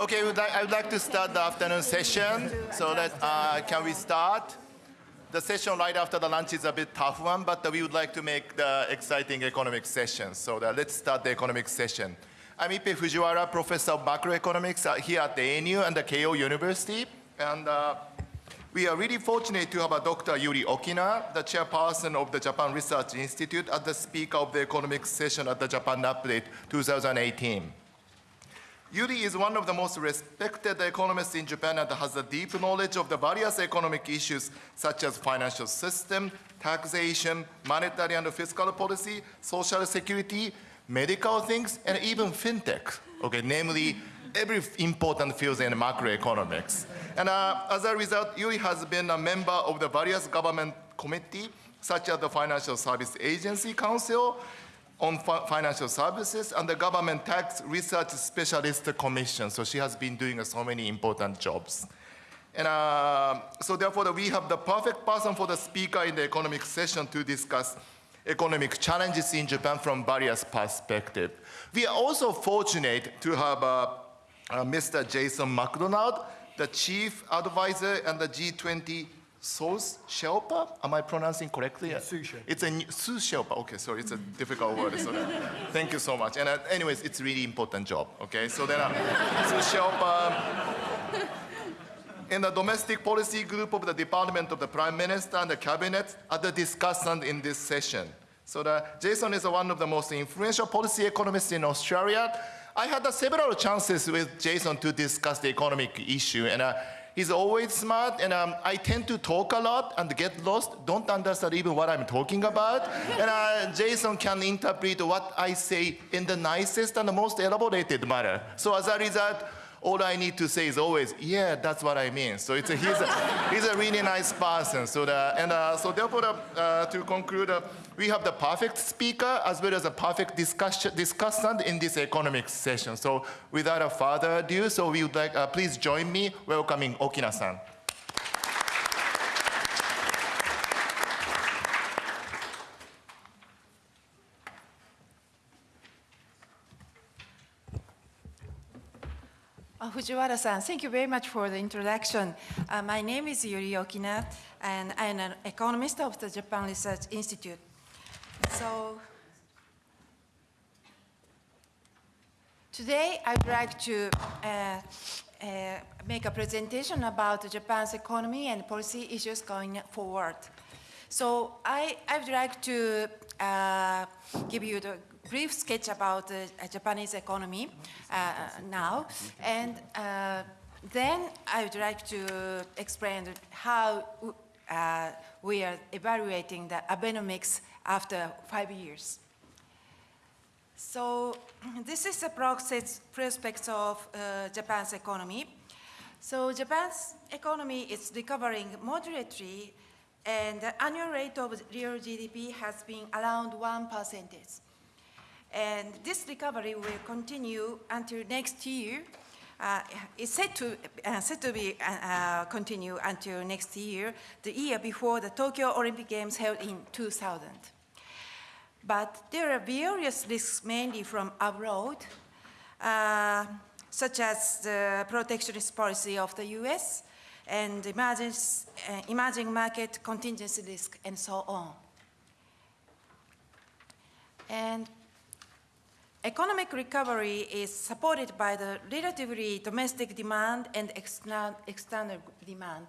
Okay, would I would like to start the afternoon session. So uh, can we start? The session right after the lunch is a bit tough one, but we would like to make the exciting economic session. So that let's start the economic session. I'm Ippei Fujiwara, professor of macroeconomics uh, here at the ANU and the Keio University. And uh, we are really fortunate to have a Dr. Yuri Okina, the chairperson of the Japan Research Institute, as the speaker of the economic session at the Japan Update 2018. Yuri is one of the most respected economists in Japan and has a deep knowledge of the various economic issues such as financial system, taxation, monetary and fiscal policy, social security, medical things, and even fintech, okay, namely every important field in macroeconomics. And uh, as a result, Yuri has been a member of the various government committee, such as the Financial Service Agency Council, on financial services and the government tax research specialist commission. So she has been doing so many important jobs. And uh, so therefore we have the perfect person for the speaker in the economic session to discuss economic challenges in Japan from various perspectives. We are also fortunate to have uh, uh, Mr. Jason McDonald, the chief advisor and the G20 Source Sherpa? Am I pronouncing correctly? Sherpa. It's a Sous Sherpa. Okay, sorry, it's a difficult word. Thank you so much. And uh, anyways, it's a really important job. Okay, so then uh, Sous Sherpa in the domestic policy group of the Department of the Prime Minister and the Cabinet are the discussant in this session. So the, Jason is one of the most influential policy economists in Australia. I had uh, several chances with Jason to discuss the economic issue, and uh, He's always smart, and um, I tend to talk a lot and get lost, don't understand even what I'm talking about. and uh, Jason can interpret what I say in the nicest and the most elaborated manner. So as a result, all I need to say is always, yeah, that's what I mean. So it's a, he's, a, he's a really nice person. So the, and uh, so therefore, uh, to conclude, uh, we have the perfect speaker as well as a perfect discussion, discussant in this economic session. So without a further ado, so we would like, uh, please join me welcoming Okina-san. Uh, Fujiwara-san, thank you very much for the introduction. Uh, my name is Yuri Okina, and I'm an economist of the Japan Research Institute. So today I would like to uh, uh, make a presentation about Japan's economy and policy issues going forward. So I, I would like to uh, give you the brief sketch about the uh, Japanese economy uh, now. And uh, then I would like to explain how uh, we are evaluating the Abenomics after five years. So this is the process prospects of uh, Japan's economy. So Japan's economy is recovering moderately and the annual rate of real GDP has been around 1%. And this recovery will continue until next year. Uh, it's set to, uh, to be uh, uh continue until next year, the year before the Tokyo Olympic Games held in 2000. But there are various risks mainly from abroad, uh, such as the protectionist policy of the US and emerging, uh, emerging market contingency risk and so on. And Economic recovery is supported by the relatively domestic demand and external, demand.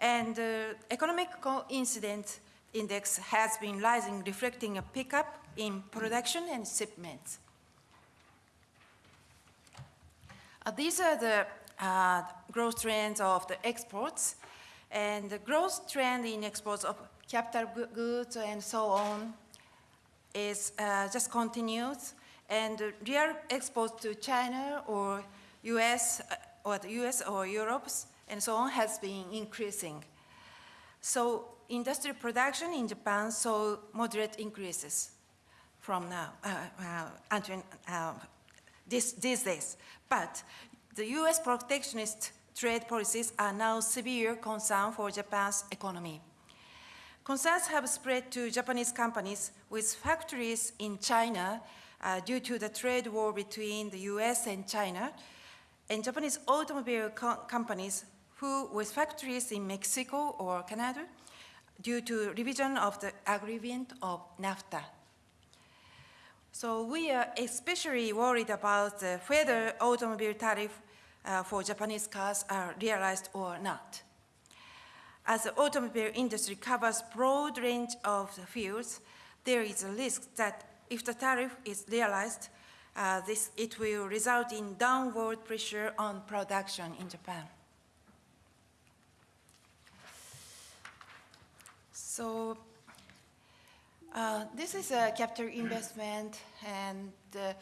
And the uh, economic incident index has been rising, reflecting a pickup in production and shipments. Uh, these are the uh, growth trends of the exports. And the growth trend in exports of capital goods and so on is uh, just continues and real exports to China or US uh, or the US or Europe and so on has been increasing. So industrial production in Japan saw moderate increases from now uh, uh, until uh, this, these days. But the US protectionist trade policies are now severe concern for Japan's economy. Concerns have spread to Japanese companies with factories in China uh, due to the trade war between the US and China. and Japanese automobile co- companies who with factories in Mexico or Canada due to revision of the agreement of NAFTA. So we are especially worried about uh, whether automobile tariff uh, for Japanese cars are realized or not. As the automobile industry covers broad range of fields, there is a risk that if the tariff is realized, uh, this, it will result in downward pressure on production in Japan. So uh, this is a capital investment, and uh,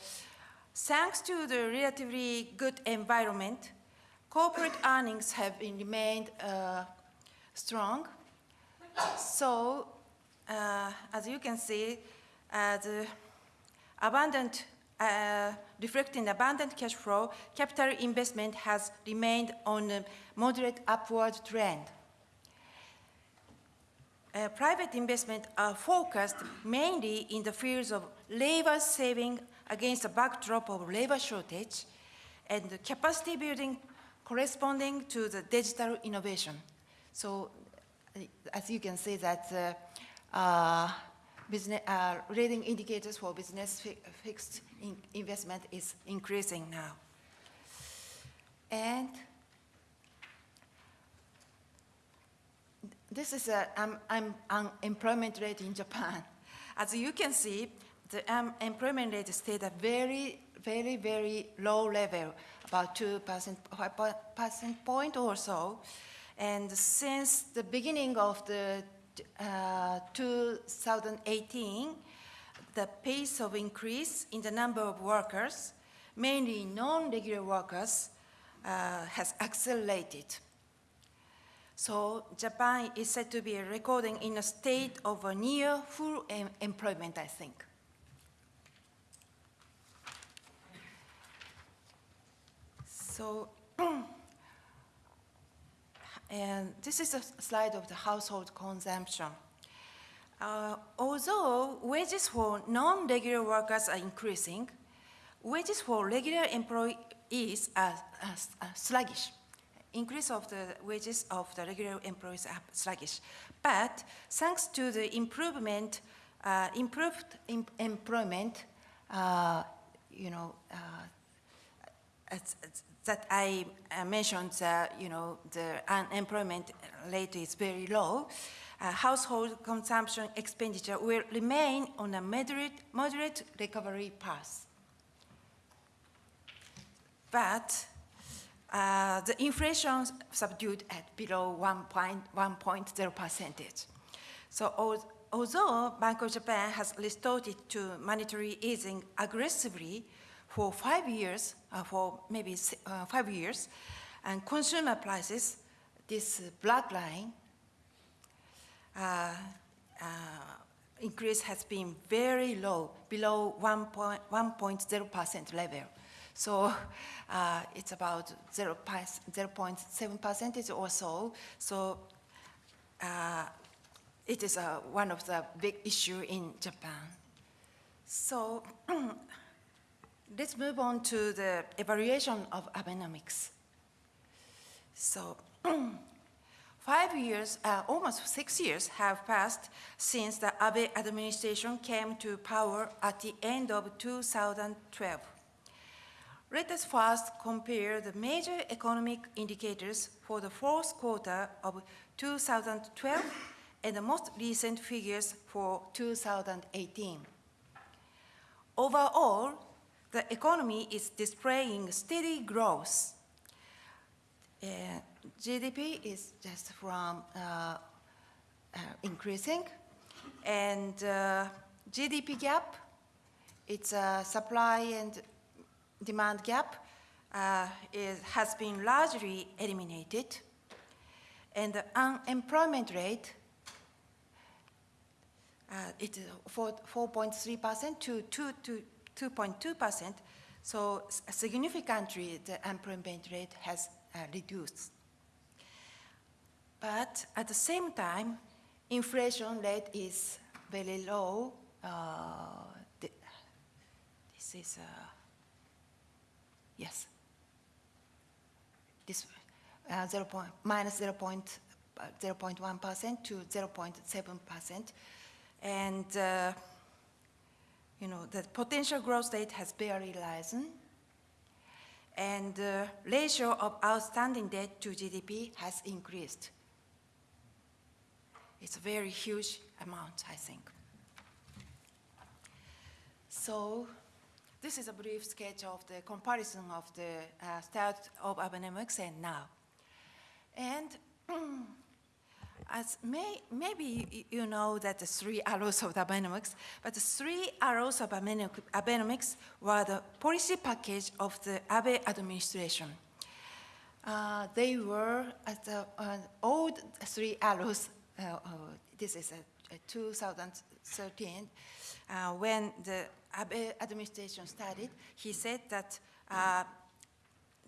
thanks to the relatively good environment, corporate earnings have remained uh, strong. So, uh, as you can see, the abundant, uh, reflecting abundant cash flow, capital investment has remained on a moderate upward trend. Uh, private investment are focused mainly in the fields of labor saving against the backdrop of labor shortage and capacity building corresponding to the digital innovation. So uh, as you can see that uh, uh, business, uh, leading indicators for business fi fixed in investment is increasing now. And this is a um, um, unemployment rate in Japan. As you can see, the unemployment rate stayed at very, very, very low level, about 2 percent, percent point or so. And since the beginning of the uh, 2018, the pace of increase in the number of workers, mainly non-regular workers, uh, has accelerated. So Japan is said to be recording in a state of a near full em employment, I think. So, and this is a slide of the household consumption. Uh, although wages for non-regular workers are increasing, wages for regular employees are, are, are sluggish increase of the wages of the regular employees are sluggish. But thanks to the improvement, uh, improved em employment, uh, you know, uh, as, as that I mentioned, you know, the unemployment rate is very low. Uh, household consumption expenditure will remain on a moderate, moderate recovery path. But uh, the inflation subdued at below 1.0 percentage. So although Bank of Japan has resorted to monetary easing aggressively for five years, uh, for maybe uh, five years, and consumer prices, this black line, uh, uh, increase has been very low, below 1.0% level. So uh, it's about 0.7 percentage or so. So it is one of the big issue in Japan. So let's move on to the evaluation of Abenomics. So five years, uh, almost six years have passed since the Abe administration came to power at the end of 2012. Let us first compare the major economic indicators for the fourth quarter of 2012 and the most recent figures for 2018. Overall, the economy is displaying steady growth. Uh, GDP is just from uh, uh, increasing, and uh, GDP gap, it's a supply and demand gap uh, is, has been largely eliminated, and the unemployment rate uh, it is 4.3% to 2.2%, so significantly the unemployment rate has uh, reduced. But at the same time, inflation rate is very low. Uh, this is uh, Yes. this uh, 0. Point, minus 0. Point, uh, 0.1% to 0.7%. And, uh, you know, the potential growth rate has barely risen. And the ratio of outstanding debt to GDP has increased. It's a very huge amount, I think. So this is a brief sketch of the comparison of the uh, start of Abenomics and now. And as may, maybe you know that the three arrows of the Abenomics, but the three arrows of Abeno- Abenomics were the policy package of the Abe administration. Uh, they were at the uh, old three arrows. Uh, uh, this is a, a 2013 uh, when the Abe administration started. He said that uh,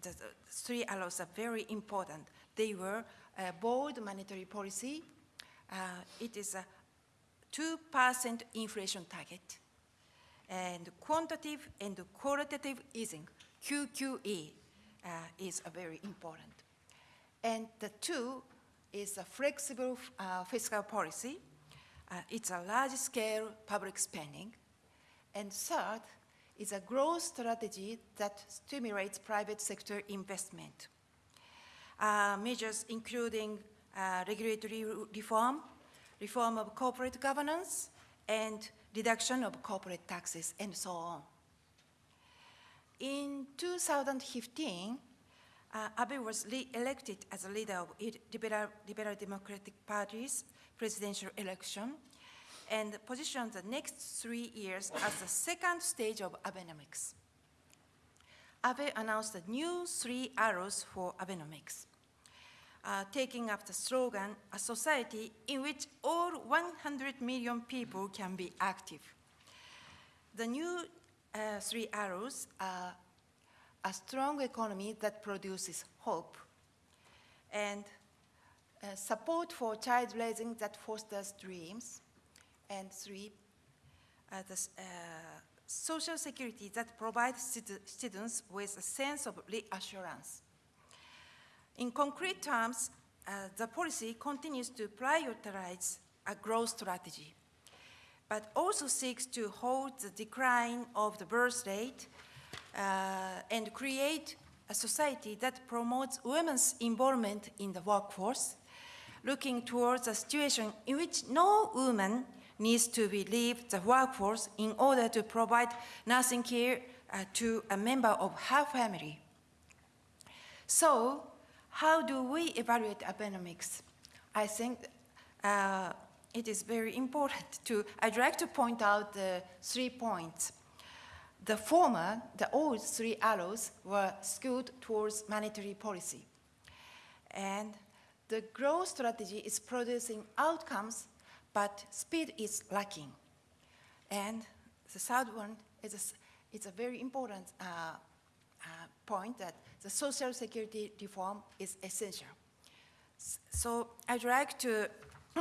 the, the three arrows are very important. They were bold monetary policy. Uh, it is a 2% inflation target and quantitative and qualitative easing, QQE, uh, is a very important. And the two is a flexible uh, fiscal policy. Uh, it's a large-scale public spending. And third is a growth strategy that stimulates private sector investment. Uh, measures including uh, regulatory reform, reform of corporate governance, and reduction of corporate taxes, and so on. In 2015, uh, Abe was re-elected as a leader of Liberal, Liberal Democratic Party's presidential election and positioned the next three years as the second stage of Abenomics. Abe announced the new three arrows for Abenomics, uh, taking up the slogan, a society in which all 100 million people can be active. The new uh, three arrows are a strong economy that produces hope, and uh, support for child raising that fosters dreams, and three, uh, the uh, social security that provides students with a sense of reassurance. In concrete terms, uh, the policy continues to prioritize a growth strategy, but also seeks to hold the decline of the birth rate uh, and create a society that promotes women's involvement in the workforce, looking towards a situation in which no woman needs to leave the workforce in order to provide nursing care uh, to a member of her family. So, how do we evaluate Abenomics? I think uh, it is very important to, I'd like to point out the three points. The former, the old three arrows, were skewed towards monetary policy. And the growth strategy is producing outcomes, but speed is lacking. And the third one is a, it's a very important uh, uh, point that the social security reform is essential. So I'd like to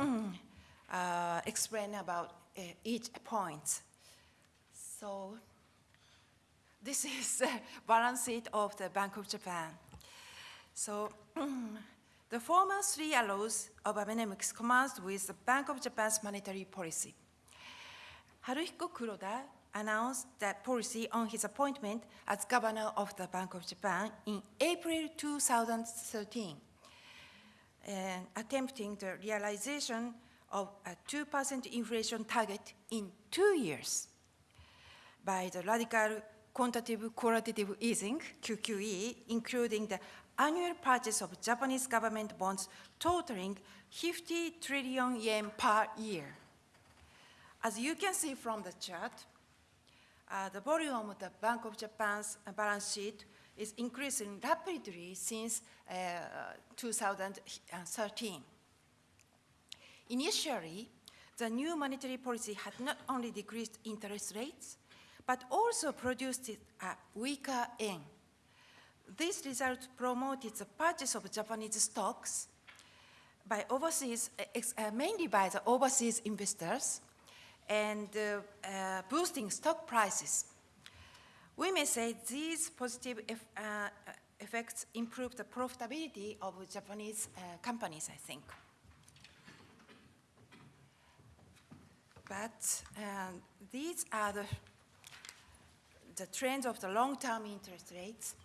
uh, explain about uh, each point. So this is the balance sheet of the Bank of Japan. So the former three arrows of Abenomics commenced with the Bank of Japan's monetary policy. Haruhiko Kuroda announced that policy on his appointment as governor of the Bank of Japan in April 2013, and attempting the realization of a 2% inflation target in two years by the radical quantitative qualitative easing, QQE, including the annual purchase of Japanese government bonds totaling 50 trillion yen per year. As you can see from the chart, uh, the volume of the Bank of Japan's uh, balance sheet is increasing rapidly since uh, 2013. Initially, the new monetary policy had not only decreased interest rates, but also produced a weaker yen. This result promoted the purchase of Japanese stocks by overseas, uh, mainly by the overseas investors, and uh, uh, boosting stock prices. We may say these positive uh, effects improve the profitability of Japanese companies, I think. But these are the, the trends of the long-term interest rates.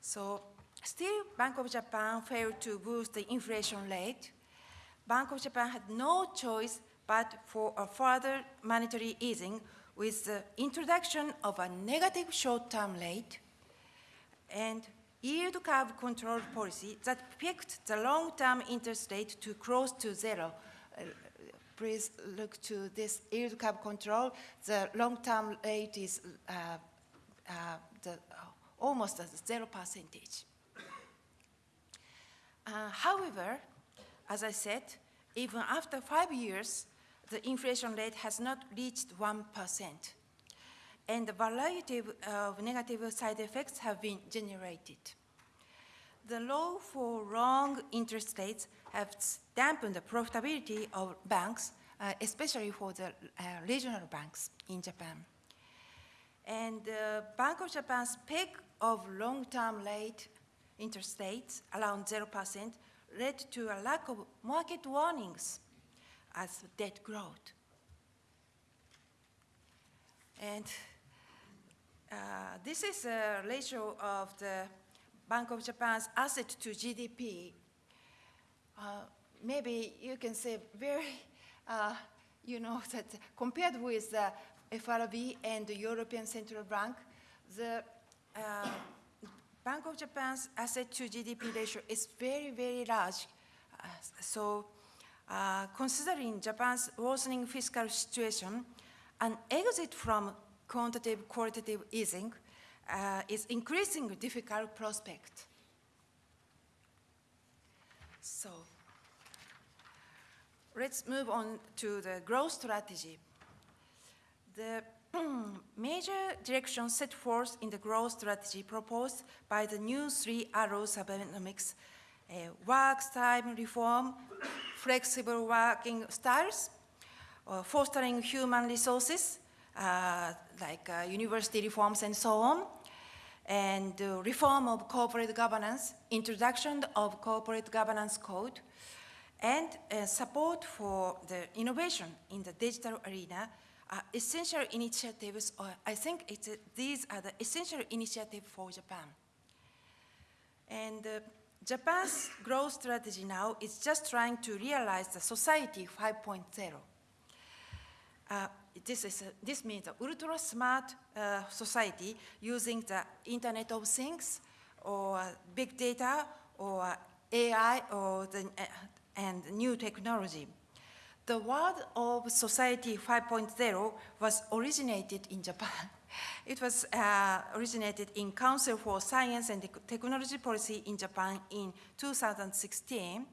So still, Bank of Japan failed to boost the inflation rate. Bank of Japan had no choice but for a further monetary easing with the introduction of a negative short-term rate and yield curve control policy that picked the long-term interest rate to close to zero. Uh, please look to this yield curve control. The long-term rate is uh, uh, the, almost at zero percentage. Uh, however, as I said, even after five years, the inflation rate has not reached 1%. And a variety of negative side effects have been generated. The low for long interest rates have dampened the profitability of banks, uh, especially for the uh, regional banks in Japan. And uh, Bank of Japan's peak of long-term rate interest rates around 0% led to a lack of market warnings as debt growth. And uh, this is a ratio of the Bank of Japan's asset to GDP. Uh, maybe you can say very, uh, you know, that compared with the FRB and the European Central Bank, the uh, Bank of Japan's asset to GDP ratio is very, very large. Uh, so uh, considering Japan's worsening fiscal situation, an exit from quantitative qualitative easing uh, is increasingly difficult prospect. So let's move on to the growth strategy. The major direction set forth in the growth strategy proposed by the new three arrows uh, work time reform, flexible working styles, uh, fostering human resources, uh, like uh, university reforms and so on, and reform of corporate governance, introduction of corporate governance code, and uh, support for the innovation in the digital arena are essential initiatives, or I think it's, these are the essential initiatives for Japan. And uh, Japan's growth strategy now is just trying to realize the society 5.0. Uh, this, is a, this means an ultra smart uh, society using the Internet of Things or big data or AI or the, uh, and new technology. The word of Society 5.0 was originated in Japan. It was uh, originated in Council for Science and Technology Policy in Japan in 2016.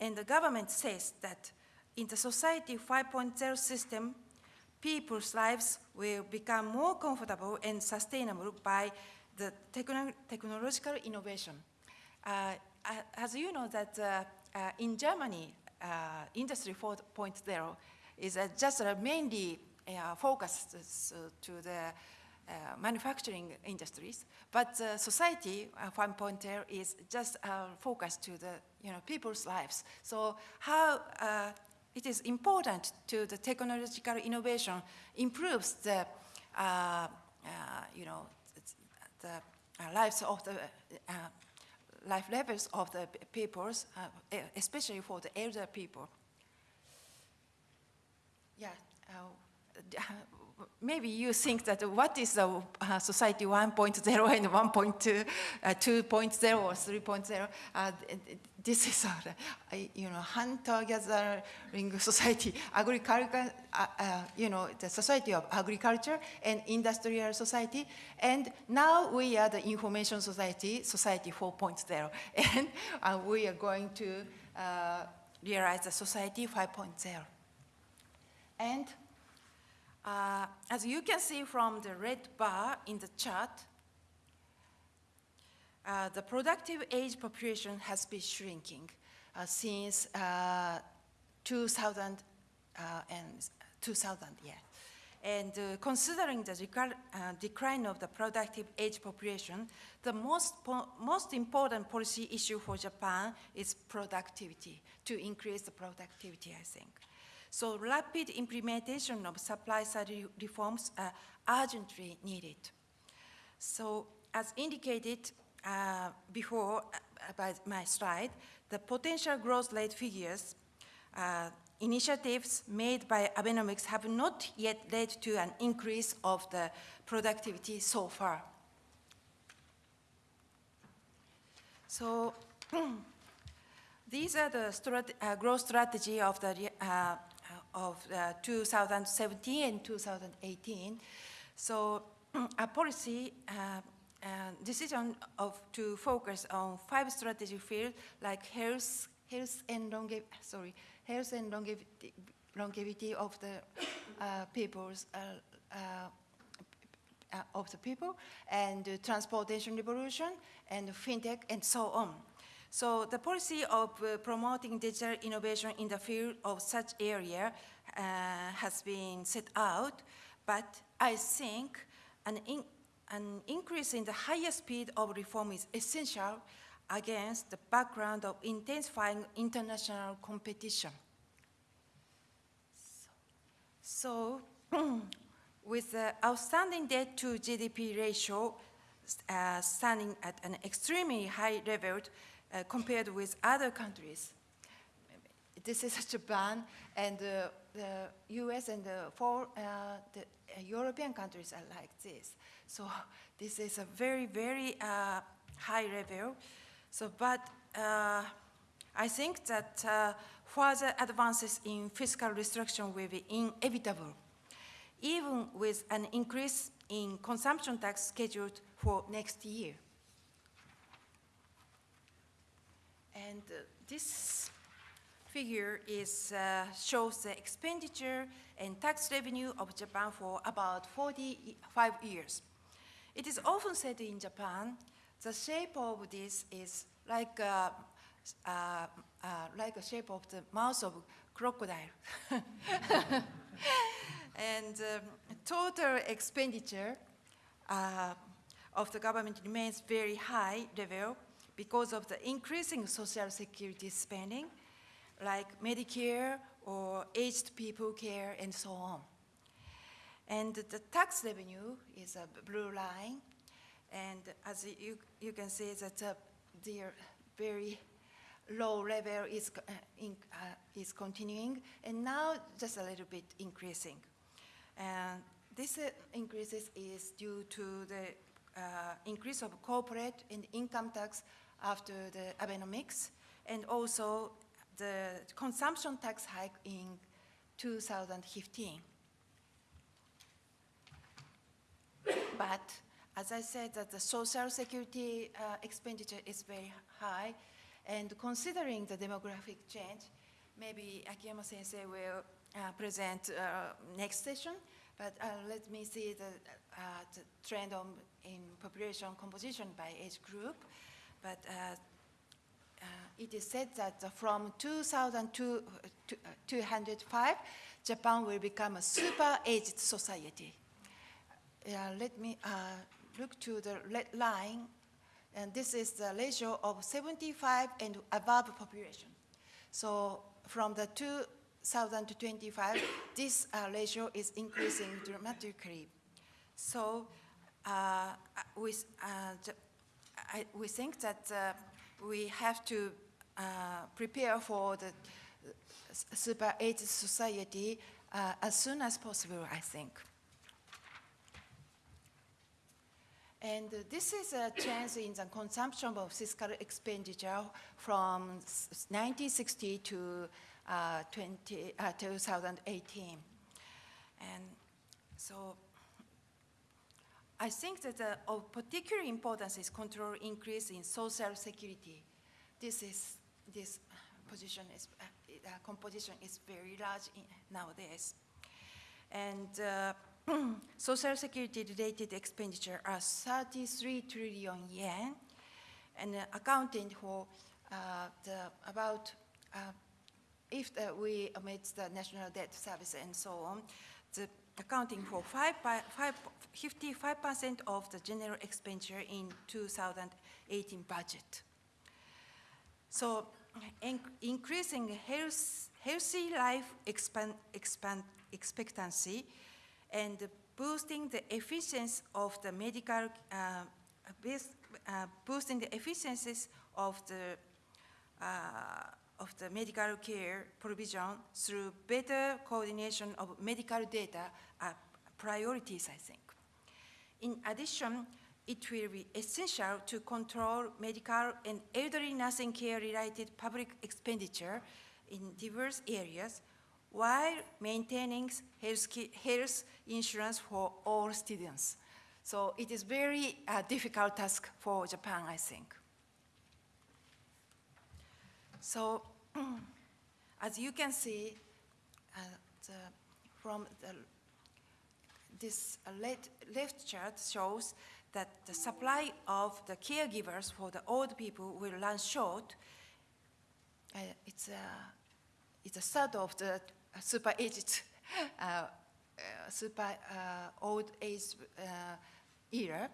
And the government says that in the Society 5.0 system, people's lives will become more comfortable and sustainable by the techno technological innovation. Uh, as you know that uh, uh in Germany, uh, Industry 4.0 is uh, just mainly focused to the uh, manufacturing industries, but uh, society uh, 1.0 is just focused to the you know people's lives. So how it is important to the technological innovation improves the you know the lives of the life levels of the peoples, uh, especially for the elder people. Yeah, uh, maybe you think that what is the uh, society 1.0 and 1.2, uh, 2.0 or 3.0? Uh, this is a, you know, hunter-gathering society, agriculture, uh, uh, you know, the society of agriculture and industrial society. And now we are the information society, society 4.0. And uh, we are going to realize the society 5.0. And uh, as you can see from the red bar in the chart, uh, the productive age population has been shrinking uh, since uh, 2000 uh, and 2000, yeah. And uh, considering the decline of the productive age population, the most, po- most important policy issue for Japan is productivity, to increase the productivity, I think. So rapid implementation of supply side re- reforms are urgently needed. So as indicated uh, before uh, by my slide, the potential growth rate figures, uh, initiatives made by Abenomics have not yet led to an increase of the productivity so far. So these are the strat- uh, growth strategy of the uh, of uh, 2017 and 2018. So a policy uh, uh, decision of to focus on five strategic fields like health, health and longev- sorry, health and longevity, longevity of the uh, people's uh, of the people, and transportation revolution, and fintech, and so on. So the policy of uh, promoting digital innovation in the field of such area uh, has been set out, but I think an, in, an increase in the higher speed of reform is essential against the background of intensifying international competition. So, with the outstanding debt to GDP ratio uh, standing at an extremely high level uh, compared with other countries, this is a Japan and uh, the US and the four uh, the uh, European countries are like this. So this is a very, very uh, high level. So, but I think that further advances in fiscal restriction will be inevitable, even with an increase in consumption tax scheduled for next year. And uh, this figure is, uh, shows the expenditure and tax revenue of Japan for about 45 years. It is often said in Japan, the shape of this is like a, uh, uh, like a shape of the mouth of crocodile. and um, total expenditure uh, of the government remains very high level because of the increasing social security spending, like Medicare or aged people care and so on. And the tax revenue is a blue line, and as you, you can see that uh, their very low level is, uh, in, uh, is continuing, and now just a little bit increasing. And this uh, increases is due to the uh, increase of corporate and income tax after the Abenomics, and also the consumption tax hike in 2015. But as I said, that the social security uh, expenditure is very high, and considering the demographic change, maybe Akiyama Sensei will uh, present uh, next session. But uh, let me see the, uh, the trend on, in population composition by age group. But uh, uh, it is said that uh, from 2205, Japan will become a super aged society. Uh, let me uh, look to the red line, and this is the ratio of 75 and above population. So from the 2025, this uh, ratio is increasing dramatically. So uh, we, uh, I, we think that uh, we have to uh, prepare for the super aged society uh, as soon as possible, I think. And this is a change in the consumption of fiscal expenditure from 1960 to uh, 20, uh, 2018. And so I think that uh, of particular importance is control increase in social security. This is, this position is, uh, uh, composition is very large in, nowadays. And uh, social security related expenditure are 33 trillion yen and uh, accounting for uh, the about if uh, we omit the national debt service and so on, the, accounting for five, by- five, 55% of the general expenditure in 2018 budget. So in- increasing health, healthy life expand, expand, expectancy and boosting the efficiency of the medical, uh, uh, boosting the efficiencies of the, uh, of the medical care provision through better coordination of medical data are priorities, I think. In addition, it will be essential to control medical and elderly nursing care related public expenditure in diverse areas while maintaining health, insurance for all students. So it is very uh, difficult task for Japan, I think. So as you can see, uh, the, from the this uh, left, chart shows that the supply of the caregivers for the old people will run short. Uh, it's, a, it's a start of the super aged, uh, uh, super uh, old age era.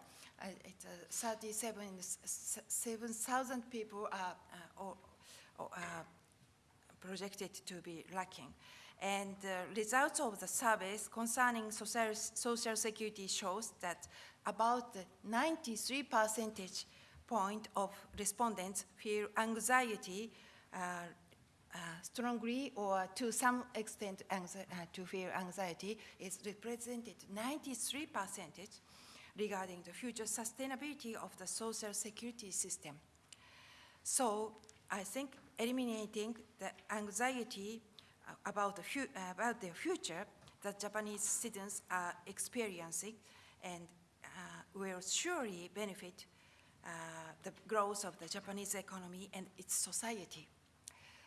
It's uh, 37 7,000 people are, projected to be lacking. And the results of the surveys concerning social, social security shows that about 93 percentage point of respondents feel anxiety uh, uh, strongly or to some extent uh, to feel anxiety is represented 93 percentage regarding the future sustainability of the social security system. So I think eliminating the anxiety uh, about the, uh, about the future that Japanese citizens are experiencing and uh, will surely benefit the growth of the Japanese economy and its society.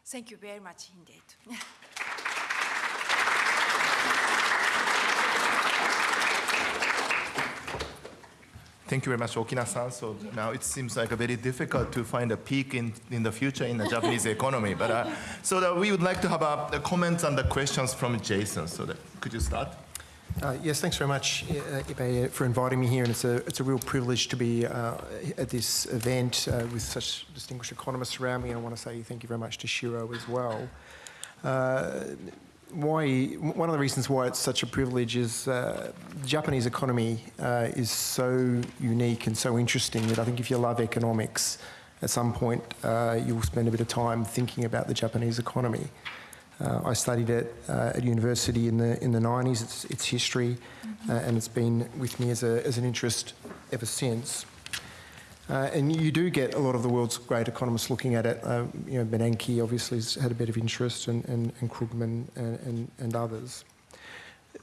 Thank you very much indeed. Thank you very much, Okina-san. So now it seems like a very difficult to find a peak in, in the future in the Japanese economy. But uh, so that we would like to have uh, the comments and the questions from Jason. So that, could you start? Uh, yes, thanks very much, uh, Ippei, for inviting me here. And it's a, it's a real privilege to be uh, at this event with such distinguished economists around me. I want to say thank you very much to Shiro as well. Why, one of the reasons why it's such a privilege is uh, the Japanese economy uh, is so unique and so interesting that I think if you love economics, at some point uh, you'll spend a bit of time thinking about the Japanese economy. Uh, I studied it uh, at university in the in the 90s. It's, it's history, uh, and it's been with me as, a, as an interest ever since. Uh, and you do get a lot of the world's great economists looking at it. Uh, you know, Bernanke obviously has had a bit of interest, and, and, and Krugman and, and, and others.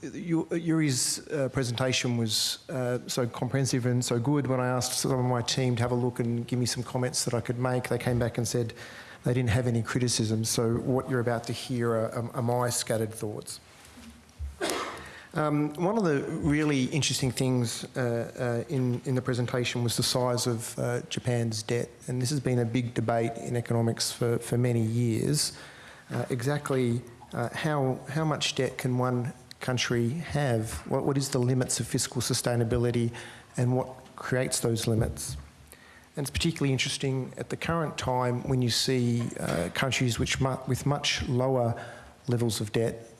Yu- Yuri's uh, presentation was uh, so comprehensive and so good. When I asked some of my team to have a look and give me some comments that I could make, they came back and said they didn't have any criticism. So what you're about to hear are, are my scattered thoughts. Um, one of the really interesting things uh, uh, in, in the presentation was the size of uh, Japan's debt. And this has been a big debate in economics for, for many years. Uh, exactly uh, how, how much debt can one country have? What, what is the limits of fiscal sustainability and what creates those limits? And it's particularly interesting at the current time when you see uh, countries which mu- with much lower levels of debt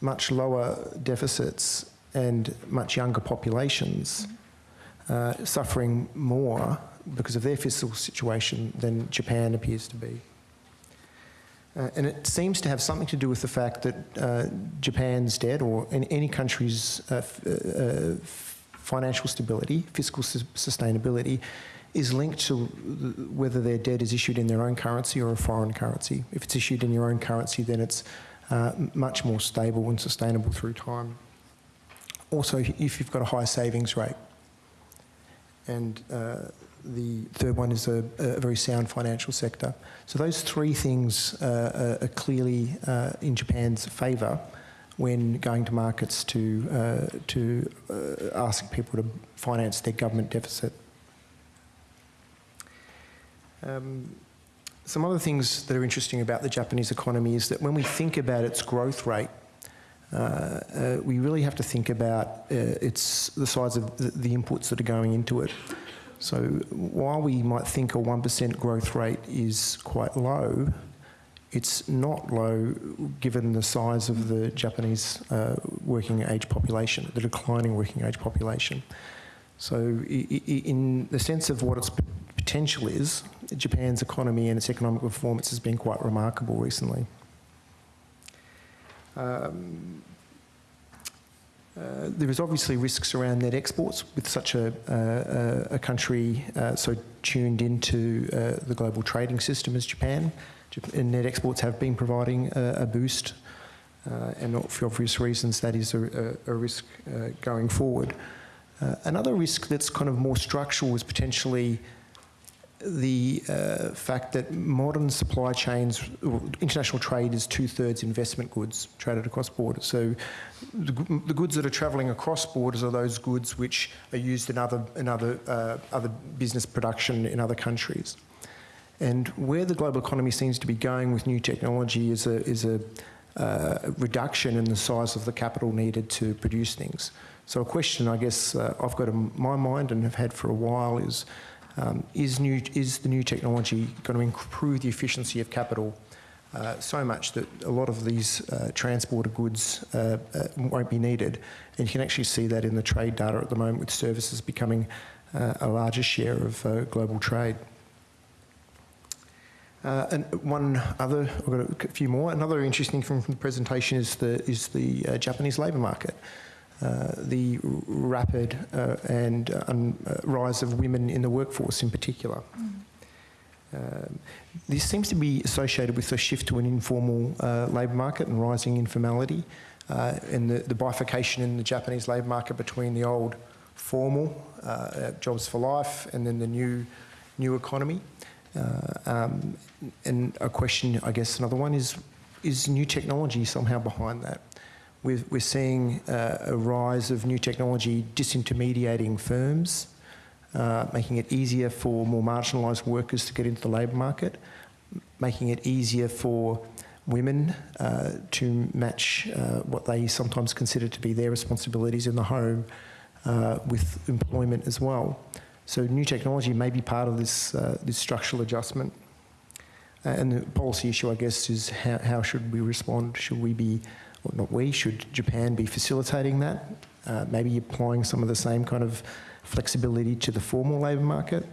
much lower deficits and much younger populations uh, suffering more because of their fiscal situation than Japan appears to be. Uh, and it seems to have something to do with the fact that uh, Japan's debt, or in any country's uh, f- uh, financial stability, fiscal sus- sustainability, is linked to whether their debt is issued in their own currency or a foreign currency. If it's issued in your own currency, then it's uh, much more stable and sustainable through time. Also, if you've got a high savings rate. And uh, the third one is a, a very sound financial sector. So those three things uh, are clearly uh, in Japan's favour when going to markets to, uh, to asking people to finance their government deficit. Um, some other things that are interesting about the Japanese economy is that when we think about its growth rate, uh, uh, we really have to think about uh, its the size of the, the inputs that are going into it. So while we might think a 1% growth rate is quite low, it's not low given the size of the Japanese uh, working age population, the declining working age population. So, in the sense of what its potential is, Japan's economy and its economic performance has been quite remarkable recently. Um, uh, there is obviously risks around net exports with such a, uh, a country uh, so tuned into uh, the global trading system as Japan. Jap- And net exports have been providing a, a boost, uh, and for obvious reasons, that is a, a, risk uh, going forward. Another risk that's kind of more structural is potentially the uh, fact that modern supply chains, international trade is two thirds investment goods traded across borders. So the, the goods that are travelling across borders are those goods which are used in other, in other, uh, other business production in other countries. And where the global economy seems to be going with new technology is a, is a uh, reduction in the size of the capital needed to produce things. So a question I guess uh, I've got in my mind and have had for a while is, um, is, new, is the new technology going to improve the efficiency of capital uh, so much that a lot of these uh, transported goods uh, uh, won't be needed? And you can actually see that in the trade data at the moment with services becoming uh, a larger share of uh, global trade. And one other, I've got a few more. Another interesting thing from the presentation is the is the Japanese labour market. Uh, the rapid uh, and uh, uh, rise of women in the workforce, in particular. Um, this seems to be associated with a shift to an informal uh, labour market and rising informality, uh, and the, the bifurcation in the Japanese labour market between the old formal uh, jobs for life and then the new new economy. Uh, um, and a question, I guess, another one is: is new technology somehow behind that? We're, we're seeing uh, a rise of new technology disintermediating firms, uh, making it easier for more marginalised workers to get into the labour market, making it easier for women uh, to match uh, what they sometimes consider to be their responsibilities in the home uh, with employment as well. So new technology may be part of this, uh, this structural adjustment. And the policy issue, I guess, is how, how should we respond? Should we be, well, not we, should Japan be facilitating that? Uh, maybe applying some of the same kind of flexibility to the formal labour market,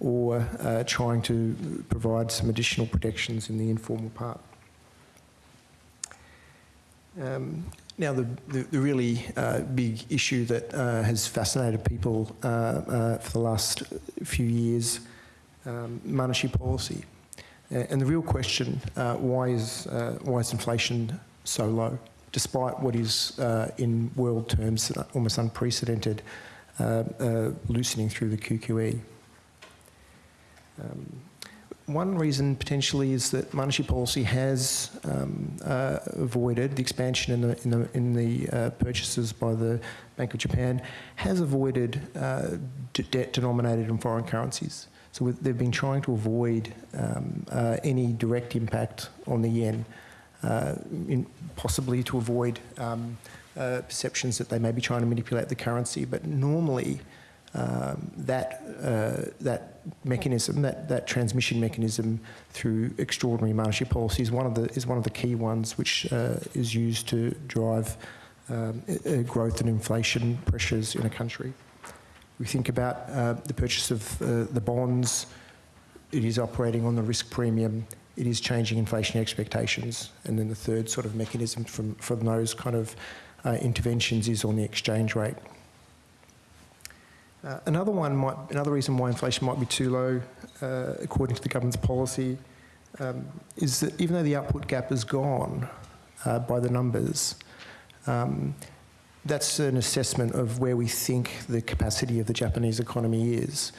or uh, trying to provide some additional protections in the informal part. Um, now, the, the, the really uh, big issue that uh, has fascinated people uh, uh, for the last few years, um, monetary policy. And the real question, uh, why, is, uh, why is inflation so low, despite what is, uh, in world terms, almost unprecedented uh, uh, loosening through the QQE? Um, one reason potentially is that monetary policy has um, uh, avoided the expansion in the, in the, in the uh, purchases by the Bank of Japan, has avoided uh, debt denominated in foreign currencies. So they've been trying to avoid um, uh, any direct impact on the yen, in possibly to avoid um, uh, perceptions that they may be trying to manipulate the currency. But normally, um, that uh, that mechanism, that, that transmission mechanism through extraordinary monetary policy is one of the is one of the key ones which uh, is used to drive um, uh, growth and inflation pressures in a country. We think about uh, the purchase of uh, the bonds. It is operating on the risk premium. It is changing inflation expectations, and then the third sort of mechanism from from those kind of uh, interventions is on the exchange rate. Uh, another one might, another reason why inflation might be too low, uh, according to the government's policy, um, is that even though the output gap is gone uh, by the numbers, um, that's an assessment of where we think the capacity of the Japanese economy is.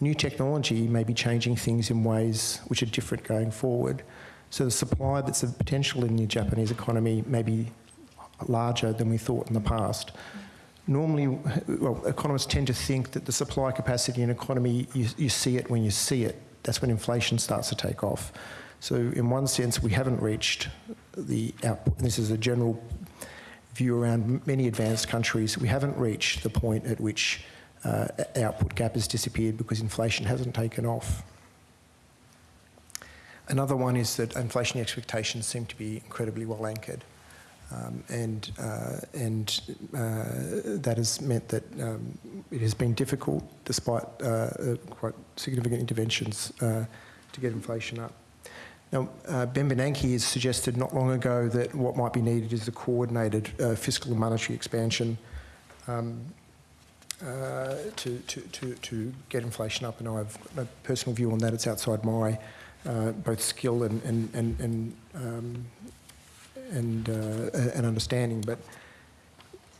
New technology may be changing things in ways which are different going forward. So the supply that's of potential in the Japanese economy may be larger than we thought in the past normally, well, economists tend to think that the supply capacity in economy, you, you see it when you see it. That's when inflation starts to take off. So in one sense, we haven't reached the output. This is a general view around many advanced countries, we haven't reached the point at which uh, output gap has disappeared because inflation hasn't taken off. Another one is that inflation expectations seem to be incredibly well anchored. Um, and uh, and uh, that has meant that um, it has been difficult, despite uh, uh, quite significant interventions, uh, to get inflation up. Now, uh, Ben Bernanke has suggested not long ago that what might be needed is a coordinated fiscal and monetary expansion um, uh, to, to, to, get inflation up. And I have a personal view on that. It's outside my uh, both skill and, and, and, and, um, and, uh, and understanding. But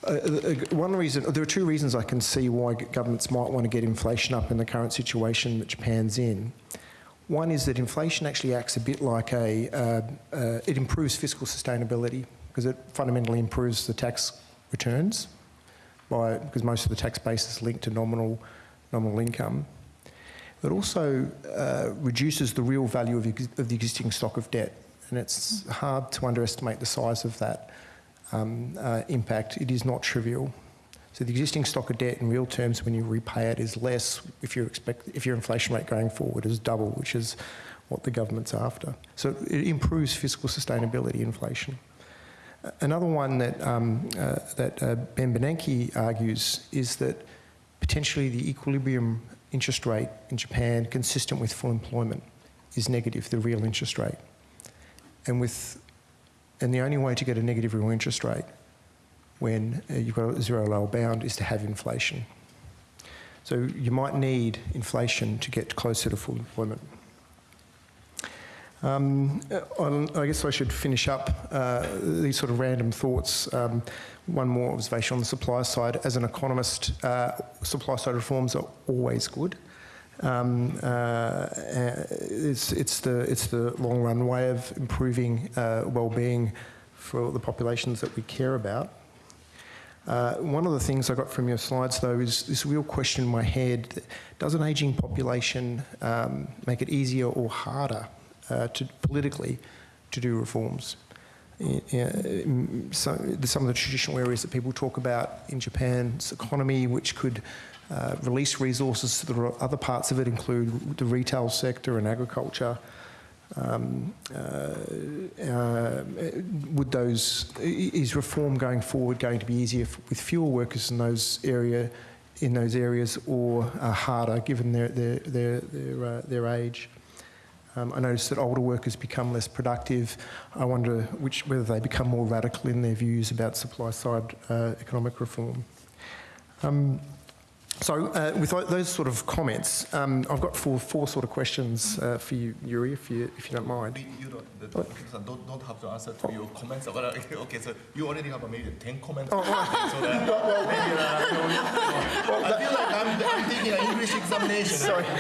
uh, uh, one reason, there are two reasons I can see why governments might want to get inflation up in the current situation that Japan's in. One is that inflation actually acts a bit like a, uh, uh, it improves fiscal sustainability because it fundamentally improves the tax returns by, because most of the tax base is linked to nominal, nominal income. It also uh, reduces the real value of, of the existing stock of debt. And it's hard to underestimate the size of that um, uh, impact. It is not trivial. So the existing stock of debt in real terms when you repay it is less if, you expect, if your inflation rate going forward is double, which is what the government's after. So it improves fiscal sustainability inflation. Another one that, um, uh, that uh, Ben Bernanke argues is that potentially the equilibrium interest rate in Japan, consistent with full employment, is negative, the real interest rate. And, with, and the only way to get a negative real interest rate when uh, you've got a zero lower bound is to have inflation. So you might need inflation to get closer to full employment. Um, I guess I should finish up uh, these sort of random thoughts. Um, one more observation on the supply side. As an economist, uh, supply side reforms are always good. Um, uh, it's, it's, the, it's the long run way of improving uh, well-being for the populations that we care about. Uh, one of the things I got from your slides, though, is this real question in my head: Does an ageing population um, make it easier or harder uh, to politically to do reforms? Uh, so, some of the traditional areas that people talk about in Japan's economy, which could uh, release resources to the other parts of it, include the retail sector and agriculture. Um, uh, uh, would those is reform going forward going to be easier with fewer workers in those area in those areas or uh, harder given their their their their, uh, their age? Um, I notice that older workers become less productive. I wonder which whether they become more radical in their views about supply side uh, economic reform. Um, so, uh, with those sort of comments, um, I've got four, four sort of questions uh, for you, Yuri, if you, if you don't mind. You don't, the, the don't, don't have to answer to your comments. Uh, okay, so you already have maybe 10 comments. Oh, right. So that maybe, uh, you know, I feel like I'm, I'm taking an English examination. Sorry.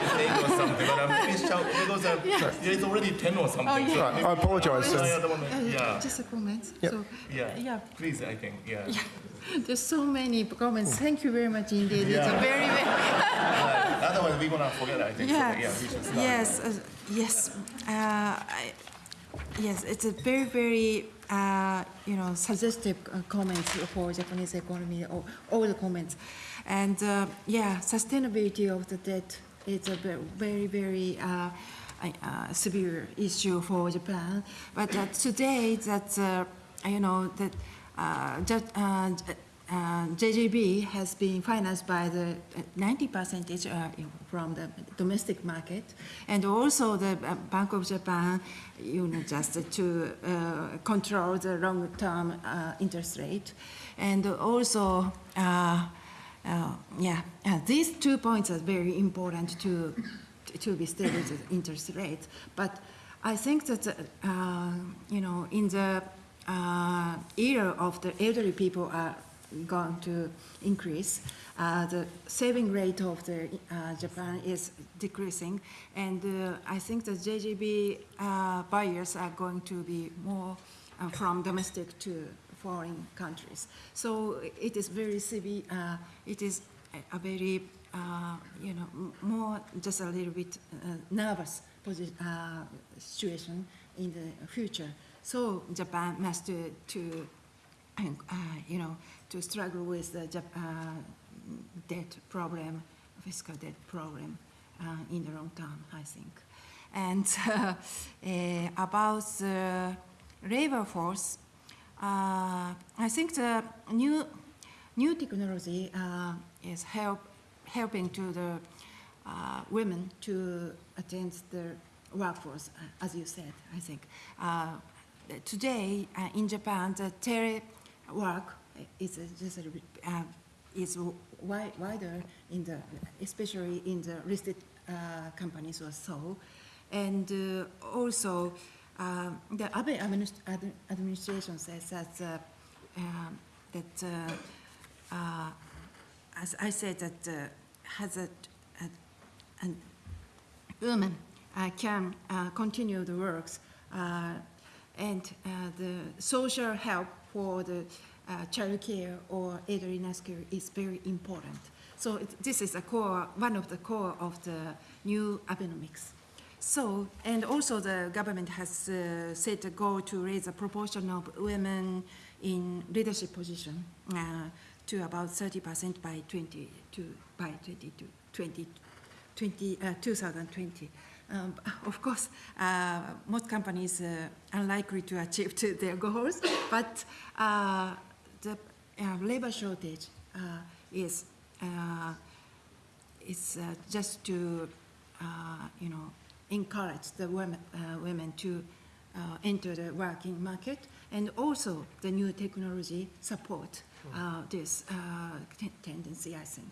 Mistake or something, but I'm maybe shout because uh, yeah, it's already 10 or something. Oh, yeah. so Right, I apologise, I sir. yeah, Just a comment. Yep. So, yeah, yeah, Please, I think, yeah. there's so many comments. Thank you very much indeed. It's a Yeah. very, very Uh, Otherwise, we're gonna forget. I think. Yeah. So, yeah, we. Yes, uh, yes. Uh, I, yes, it's a very, very, uh, you know, suggestive uh, comments for Japanese economy, all, all the comments. And uh, yeah, sustainability of the debt is a ve- very, very uh, uh, severe issue for Japan. But uh, today, that uh, you know that uh, uh, uh, JGB has been financed by the 90 percentage uh, from the domestic market, and also the uh, Bank of Japan, you know, just to uh, control the long-term uh, interest rate, and also. Uh, uh, yeah, uh, these two points are very important to to be stable interest rate. But I think that uh, you know in the uh, era of the elderly people are going to increase. Uh, the saving rate of the uh, Japan is decreasing, and uh, I think the JGB uh, buyers are going to be more uh, from domestic to foreign countries. So it is very severe. Uh, it is a, very you know more just a little bit nervous situation in the future. So Japan must to, to uh, you know, to struggle with the uh, debt problem, fiscal debt problem uh, in the long term, I think. And uh, about the labor force, uh, I think the new, new technology is help, helping to the uh, women to attend the workforce, as you said, I think. Uh, today uh, in Japan, the telework is uh, just a, uh, is wi- wider in the, especially in the listed companies or so. And also, the Abe administ- ad- administration says that, um, that as I said, that has a, a, an women uh, can uh, continue the works uh, and uh, the social help for the uh, child care or elderly care is very important. So it, this is a core, one of the core of the new Abenomics. So, and also the government has uh, set a goal to raise the proportion of women in leadership position uh, to about 30% by 20, to, by 22, 20, 20, uh, 2020. Um, of course, uh, most companies uh, unlikely to achieve to their goals, but uh, the uh, labor shortage is is just to you know encourage the women, women to enter the working market, and also the new technology support this tendency, I think.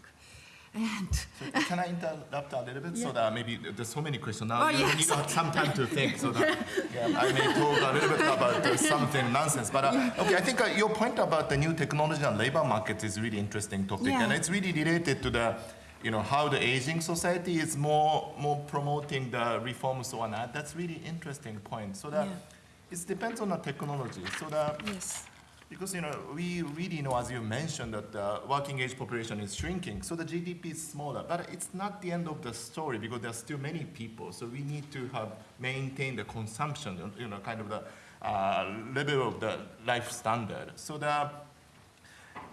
And So can I interrupt a little bit so that maybe there's so many questions now. Oh, you yes. have some time to think so that yeah, I may talk a little bit about uh, something nonsense. But uh, okay, I think uh, your point about the new technology and labor market is really interesting topic, Yeah. and it's really related to the you know how the aging society is more more promoting the reforms so on that. That's really interesting point. So that Yeah. it depends on the technology. So that yes, because you know we really know, as you mentioned, that the working age population is shrinking, so the GDP is smaller. But it's not the end of the story because there's still many people. So we need to have maintain the consumption, you know, kind of the uh, level of the life standard. So the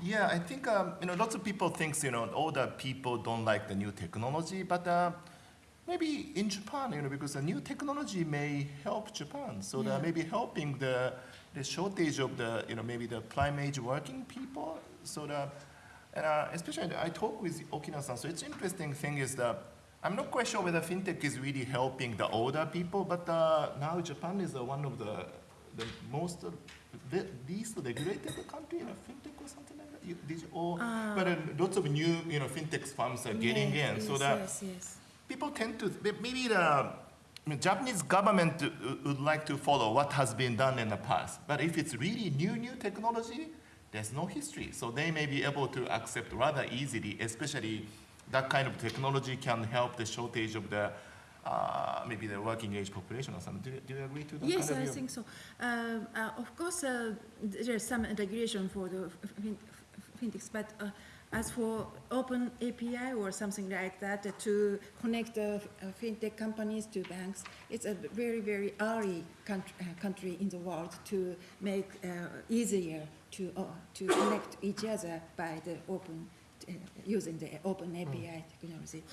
yeah, I think um, you know lots of people thinks you know older people don't like the new technology, but uh, maybe in Japan, you know, because the new technology may help Japan, so Yeah. that maybe helping the the shortage of the you know maybe the prime age working people. So the and uh, especially I talk with Okina-san. So it's interesting thing is that I'm not quite sure whether fintech is really helping the older people, but uh, now Japan is uh, one of the the most uh, the least regulated country in a fintech or something like that. You, did you, or, but uh, lots of new you know fintech firms are getting yes, in, so that yes, yes. people tend to maybe the Japanese government uh, would like to follow what has been done in the past. But if it's really new new technology, there's no history, so they may be able to accept rather easily. Especially that kind of technology can help the shortage of the uh, maybe the working age population or something. Do you, do you agree to that? Yes, kind of I think so. Um, uh, of course, uh, there's some regulation for the fintechs, but uh, as for open API or something like that uh, to connect the uh, fintech companies to banks, it's a very, very early country, uh, country in the world to make uh, easier to uh, to connect each other by the open uh, using the open API technology,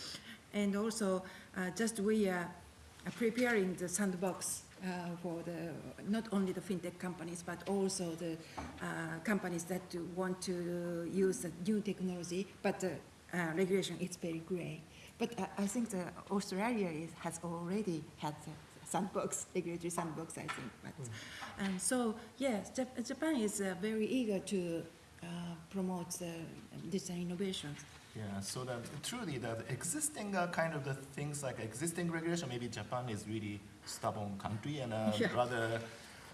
and also uh, just we are preparing the sandbox for the, not only the fintech companies, but also the uh, companies that want to use the new technology, but the uh, regulation is very gray. But I, I think the Australia is, has already had the sandbox, regulatory sandbox, I think. But, And so, yes, Japan is uh, very eager to uh, promote the digital innovations. Yeah, so that truly the existing uh, kind of the things like existing regulation, maybe Japan is really stubborn country and uh, Yeah. rather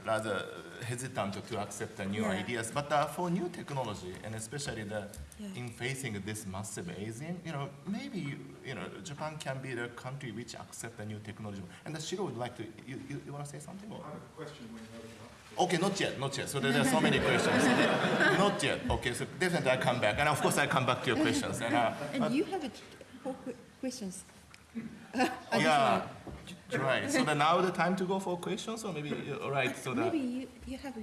rather hesitant to accept the new Yeah. ideas. But uh, for new technology and especially the Yeah. in facing this massive aging, you know, maybe you know Japan can be the country which accept the new technology. And the Shiro would like to you, you, you want to say something? Or? I have a question when you. Okay, not yet, not yet. So there, there are so many questions. not yet. Okay, so definitely I come back, and of course I come back to your questions. And, uh, And you have a, four que- questions. yeah, Right. So then now the time to go for questions, or maybe uh, all right. So that Maybe you, you have,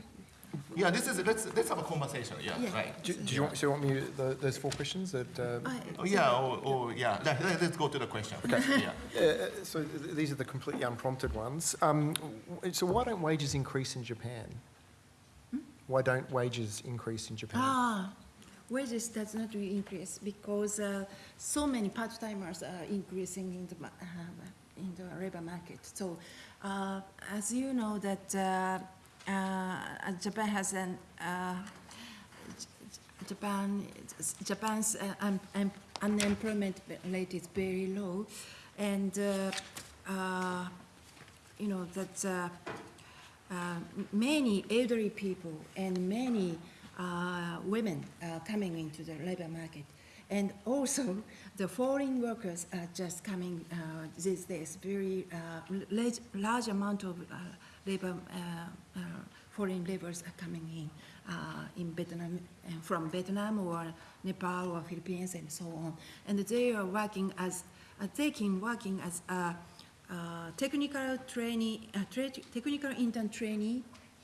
yeah, this is let's let's have a conversation. Yeah. Yeah. Right. Do, do you want, so you want me, the, those four questions that, uh, I- Oh yeah. Or, or yeah. Let, let- let's go to the question. Okay. Yeah. uh, so these are the completely unprompted ones. Um, so why don't wages increase in Japan? Why don't wages increase in Japan? ah, wages does not really increase because uh, so many part-timers are increasing in the, uh, in the labor market. So uh, as you know that uh, uh, Japan has an, Japan, Japan's un- un- unemployment rate is very low, and you know that uh, many elderly people and many uh, women are coming into the labor market. And also, the foreign workers are just coming uh, these days, very uh, large, large amount of uh, labor, foreign laborers are coming in, in Vietnam, from Vietnam or Nepal or Philippines and so on. And they are working as, taking, working as a technical trainee, tra- technical intern trainee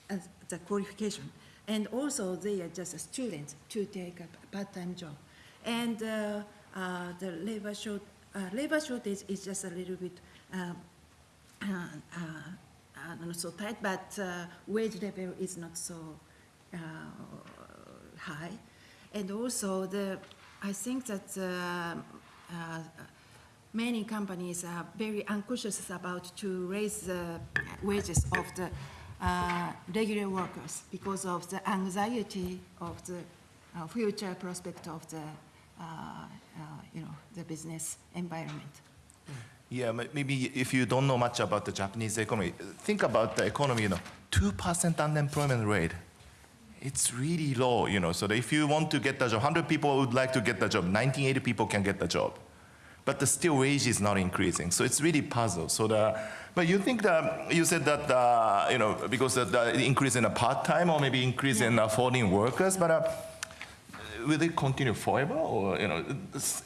as the qualification. And also they are just a student to take a part-time job. And uh, the labor short, uh, labor shortage is just a little bit uh, uh, uh, not so tight, but uh, wage level is not so uh, high. And also the, I think that uh, uh, many companies are very anxious about to raise the wages of the uh, regular workers because of the anxiety of the uh, future prospect of the, uh, uh, you know, the business environment. Yeah, maybe if you don't know much about the Japanese economy, think about the economy, you know, 2% unemployment rate. It's really low, you know, so if you want to get the job, 100 people would like to get the job, 1980 people can get the job. But the still wage is not increasing, so it's really puzzle. So the, but you think that, you said that, uh, you know, because of the increase in the part-time or maybe increase in uh, foreign workers, but uh, will it continue forever or you know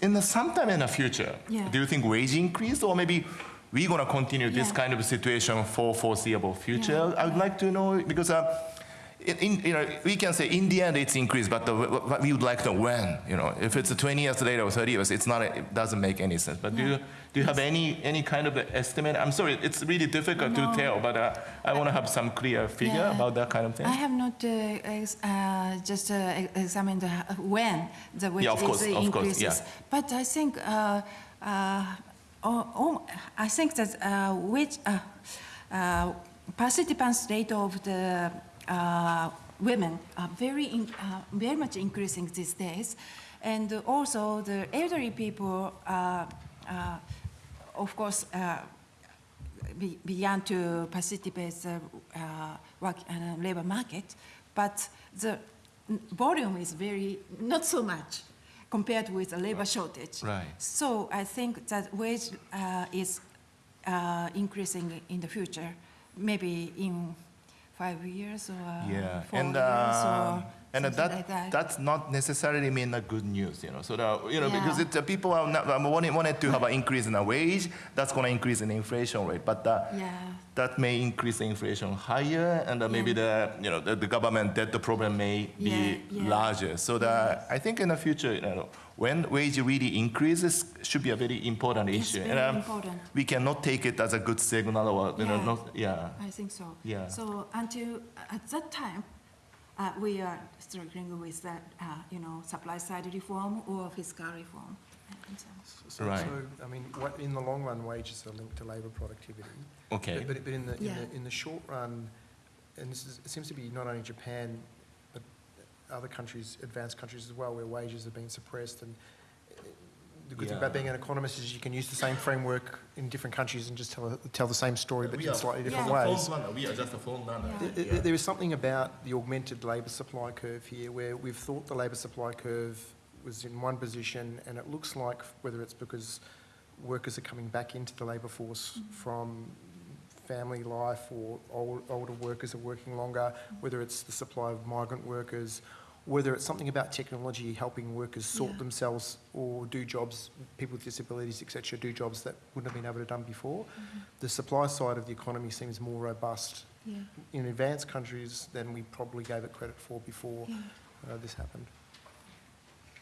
in the sometime in the future Yeah. do you think wage increase or maybe we're going to continue this Yeah. kind of situation for foreseeable future Yeah. i would like to know because uh, in, in, you know, we can say in the end it's increased, but the, we would like to know when. You know, if it's 20 years later or 30 years, it's not. It doesn't make any sense. But do you do you have any any kind of estimate? I'm sorry, it's really difficult No. to tell, but uh, I want to have some clear figure Yeah. about that kind of thing. I have not uh, ex- uh, just uh, examined uh, when the wage Yeah, of course, is of course, yeah. but I think uh, uh, oh, oh, I think that uh, which uh, uh, participants rate of the uh, women are very in, uh, very much increasing these days, and also the elderly people. Uh, uh, of course, uh, be- began to participate in the uh, work uh, labor market, but the volume is very not so much compared with the labor shortage. Right. So I think that wage uh, is uh, increasing in the future, maybe in five years or Yeah, four and years uh, or and that, like that. that's not necessarily mean a good news, you know. So the, you know because Yeah. it, uh, people are not, um, wanted, wanted to have an increase in the wage, that's going to increase in the inflation rate, but uh, yeah. that may increase the inflation higher, and uh, maybe the you know the, the government debt the problem may be Yeah, yeah. larger. So the I think in the future, you know, when wage really increases, should be a very important It's issue, very and um, important. we cannot take it as a good signal or you know not yeah. I think so. Yeah. So until at that time, uh, we are struggling with that, uh, you know, supply side reform or fiscal reform. And so- So, Right. so, I mean, what, in the long run, wages are linked to labour productivity. Okay. But, but in the, in the, in the short run, and this is, it seems to be not only Japan, but other countries, advanced countries as well, where wages have been suppressed. And the good thing about being an economist is you can use the same framework in different countries and just tell, tell the same story, but We in are- slightly different Yeah. ways. We are just a phone runner. Yeah. Th- th- There is something about the augmented labour supply curve here where we've thought the labour supply curve was in one position and it looks like, whether it's because workers are coming back into the labour force mm-hmm. from family life or old, older workers are working longer, whether it's the supply of migrant workers whether it's something about technology helping workers sort Yeah. themselves or do jobs, people with disabilities, etc., do jobs that wouldn't have been able to done before. The supply side of the economy seems more robust Yeah, in advanced countries than we probably gave it credit for before yeah. uh, this happened.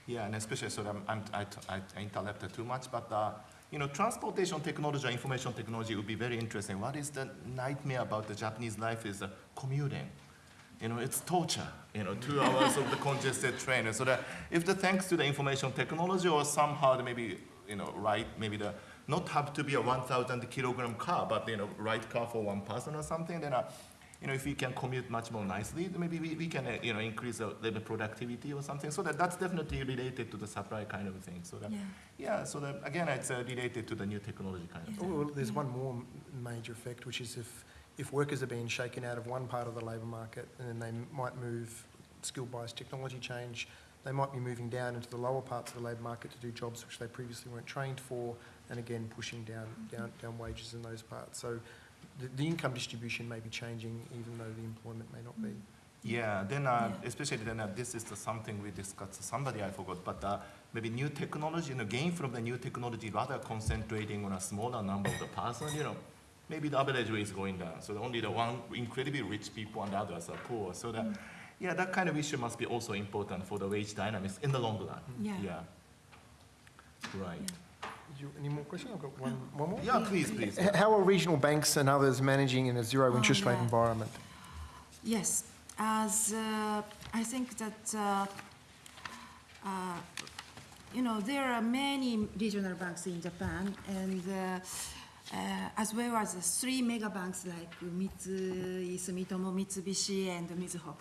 Yeah, and especially, so I'm, I'm, I, I I interrupted too much, but, uh, you know, transportation technology or information technology would be very interesting. What is the nightmare about the Japanese life is uh, commuting. You know, it's torture, you know, two hours of the congested train. And so that if the thanks to the information technology or somehow the maybe, you know, right, maybe the, not have to be a 1,000 kilogram car, but, you know, right car for one person or something, then, uh, you know, if we can commute much more nicely, then maybe we, we can, uh, you know, increase the labor productivity or something. So that, that's definitely related to the supply kind of thing. So that, Yeah. yeah, so that, again, it's uh, related to the new technology kind of Oh, thing. well, there's one more major effect, which is if, if workers are being shaken out of one part of the labour market and then they might move, skill-based technology change, they might be moving down into the lower parts of the labour market to do jobs which they previously weren't trained for, and again, pushing down, down, down wages in those parts. So the, the income distribution may be changing even though the employment may not be. Yeah, then uh, Yeah. especially then uh, this is the something we discussed. Somebody I forgot, but uh, maybe new technology, you know, gain from the new technology rather concentrating on a smaller number of the person. You know, maybe the average wage is going down. So only the one incredibly rich people and the others are poor. So that, yeah, that kind of issue must be also important for the wage dynamics in the long run. Yeah. Yeah. Right. Did you, any more questions? I've got one, one more. Yeah, please, please. H- How are regional banks and others managing in a zero Oh, interest rate yeah. environment? Yes, as uh, I think that, uh, uh, you know, there are many regional banks in Japan, and uh, as well as three mega banks like Mitsui, Sumitomo, Mitsubishi, and Mizuho.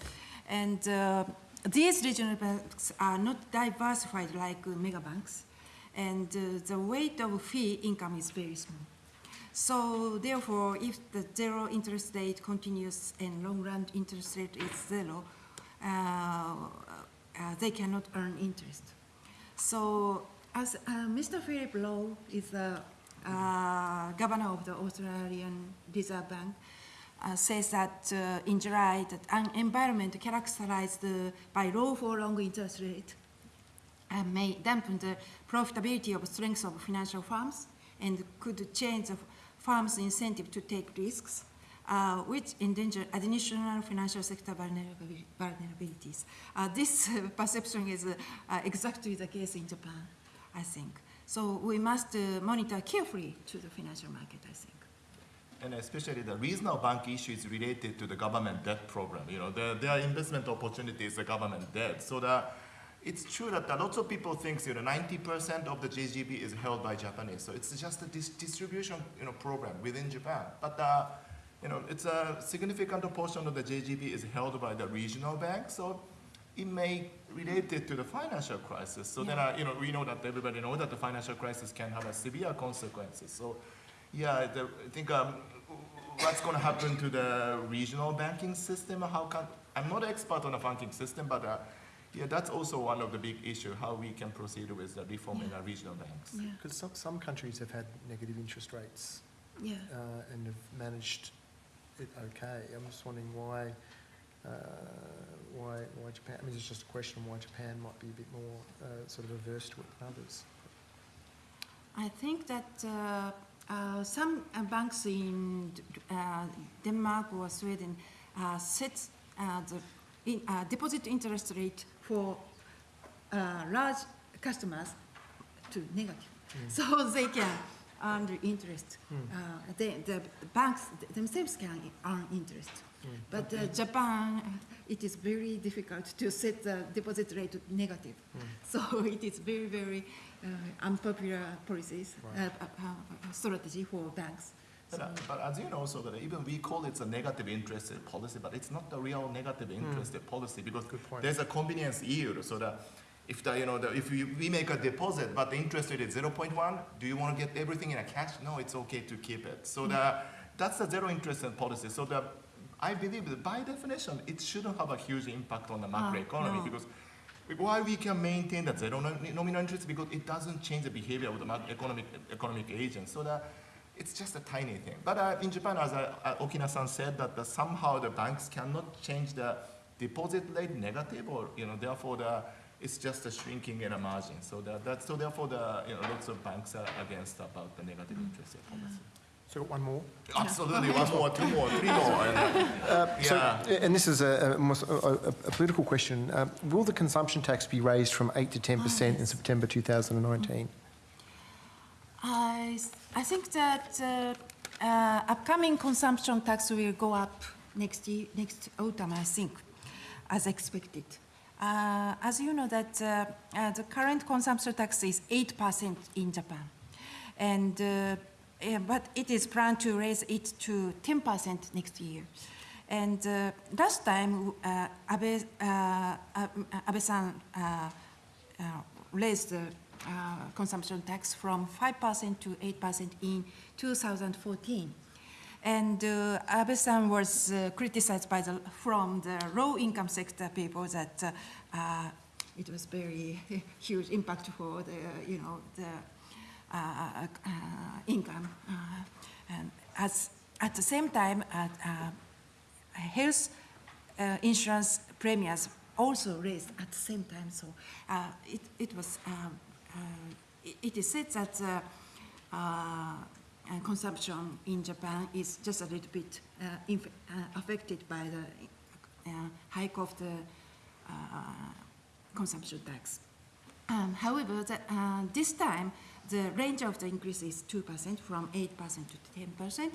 And uh, these regional banks are not diversified like mega banks, and uh, the weight of fee income is very small. So therefore, if the zero interest rate continues and long run interest rate is zero, uh, uh, they cannot earn interest. So as uh, Mr. Philip Lowe is a uh, governor of the Australian Reserve Bank, uh, says that uh, in July that an environment characterized uh, by low for long interest rate uh, may dampen the profitability of strength of financial firms and could change the firms' incentive to take risks, uh, which endanger additional financial sector vulnerabilities. Uh, this uh, perception is uh, uh, exactly the case in Japan, I think. So we must uh, monitor carefully to the financial market, I think. And especially the regional bank issue is related to the government debt program. You know, there, are investment opportunities, the government debt. So that it's true that a lot of people think, you know, 90% of the JGB is held by Japanese. So it's just a dis- distribution, you know, program within Japan. But, uh, you know, it's a significant portion of the JGB is held by the regional bank. So it may relate it to the financial crisis. So then, Yeah. uh, you know, we know that everybody knows that the financial crisis can have a severe consequences. So, yeah, the, I think um, what's going to happen to the regional banking system? How can I'm not an expert on the banking system, but uh, yeah, that's also one of the big issue how we can proceed with the reform in Yeah. our regional banks. Yeah, Because some, some countries have had negative interest rates yeah. uh, and have managed it okay. I'm just wondering why, uh, why, why Japan, I mean, it's just a question of why Japan might be a bit more uh, sort of averse to it than others. I think that uh, uh, some uh, banks in uh, Denmark or Sweden uh, set uh, the in, uh, deposit interest rate for uh, large customers to negative, so they can earn the interest. Uh, they, the banks themselves can earn interest. But uh, Japan, uh, it is very difficult to set the deposit rate to negative. So it is very, very uh, unpopular policies, Right. uh, uh, uh, strategy for banks. But, uh, but as you know, also that even we call it a negative interest policy, but it's not the real negative interest rate policy because there's a convenience yield. So that if the you know the, if we, we make a deposit but the interest rate is 0.1, do you want to get everything in a cash? No, it's okay to keep it. So the, that's the zero interest policy. So the I believe that by definition it shouldn't have a huge impact on the macroeconomy no. because why we can maintain that zero nom- nominal interest because it doesn't change the behavior of the economic economic agents. So that it's just a tiny thing. But uh, in Japan, as uh, uh, Okina-san said, that the, somehow the banks cannot change the deposit rate negative, or you know, therefore the it's just a shrinking in a margin. So that, that so therefore the you know lots of banks are against about the negative interest rate policy. So one more. Absolutely, one more, two more, three more. And, uh, So, yeah. and this is a, a, a, a, a political question. Uh, will the consumption tax be raised from 8 to 10% in September 2019? I, I think that uh, uh, upcoming consumption tax will go up next year, next autumn, I think, as expected. Uh, as you know that uh, uh, the current consumption tax is 8% in Japan. And, eh, but it is planned to raise it to 10% next year. And uh, last time, uh, Abe, uh, uh, Abe-san uh, uh, raised the consumption tax from 5% to 8% in 2014. And Abe-san was criticized by the, from the low-income sector people that it was very huge impact for the, you know, the income. Uh, and as, at the same time, uh, uh, health uh, insurance premiums also raised at the same time. So uh, it, it was, um, uh, it, it is said that uh, uh, uh, consumption in Japan is just a little bit uh, uh, affected by the uh, hike of the uh, consumption tax. Um, however, the, uh, this time the range of the increase is 2% from 8% to 10%.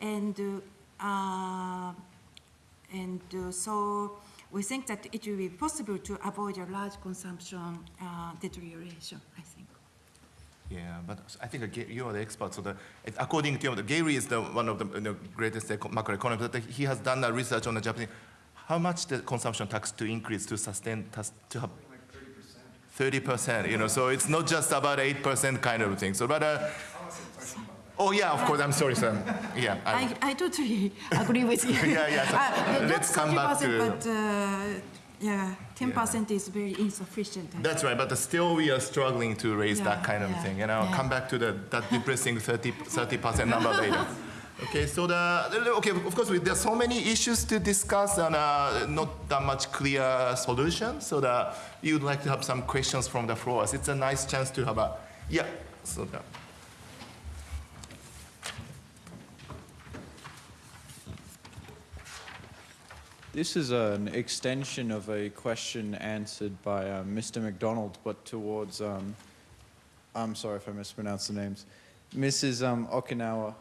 And, uh, uh, and uh, so we think that it will be possible to avoid a large consumption uh, deterioration, I think. Yeah, but I think you are the expert. So the, according to you, Gary is the one of the you know, greatest eco- macroeconomists. He has done a research on the Japanese. How much the consumption tax to increase to sustain to have? Thirty percent. You know, so it's not just about eight percent kind of thing. So, but. Uh, Oh yeah, of course. I'm sorry, sir. Yeah. I'm- I, I totally agree with you. Yeah, yeah, so Uh, let's come back to- But uh, yeah, 10% is very insufficient. I That's right, but still we are struggling to raise that kind of yeah, thing. You know, yeah. come back to the, that depressing 30 percent number later. Okay, so the okay, of course, we, there's so many issues to discuss and uh, not that much clear solution. So that you would like to have some questions from the floor. It's a nice chance to have a yeah. So that. This is an extension of a question answered by uh, Mr. McDonald, but towards, um, I'm sorry if I mispronounced the names, Mrs. Um, Okinawa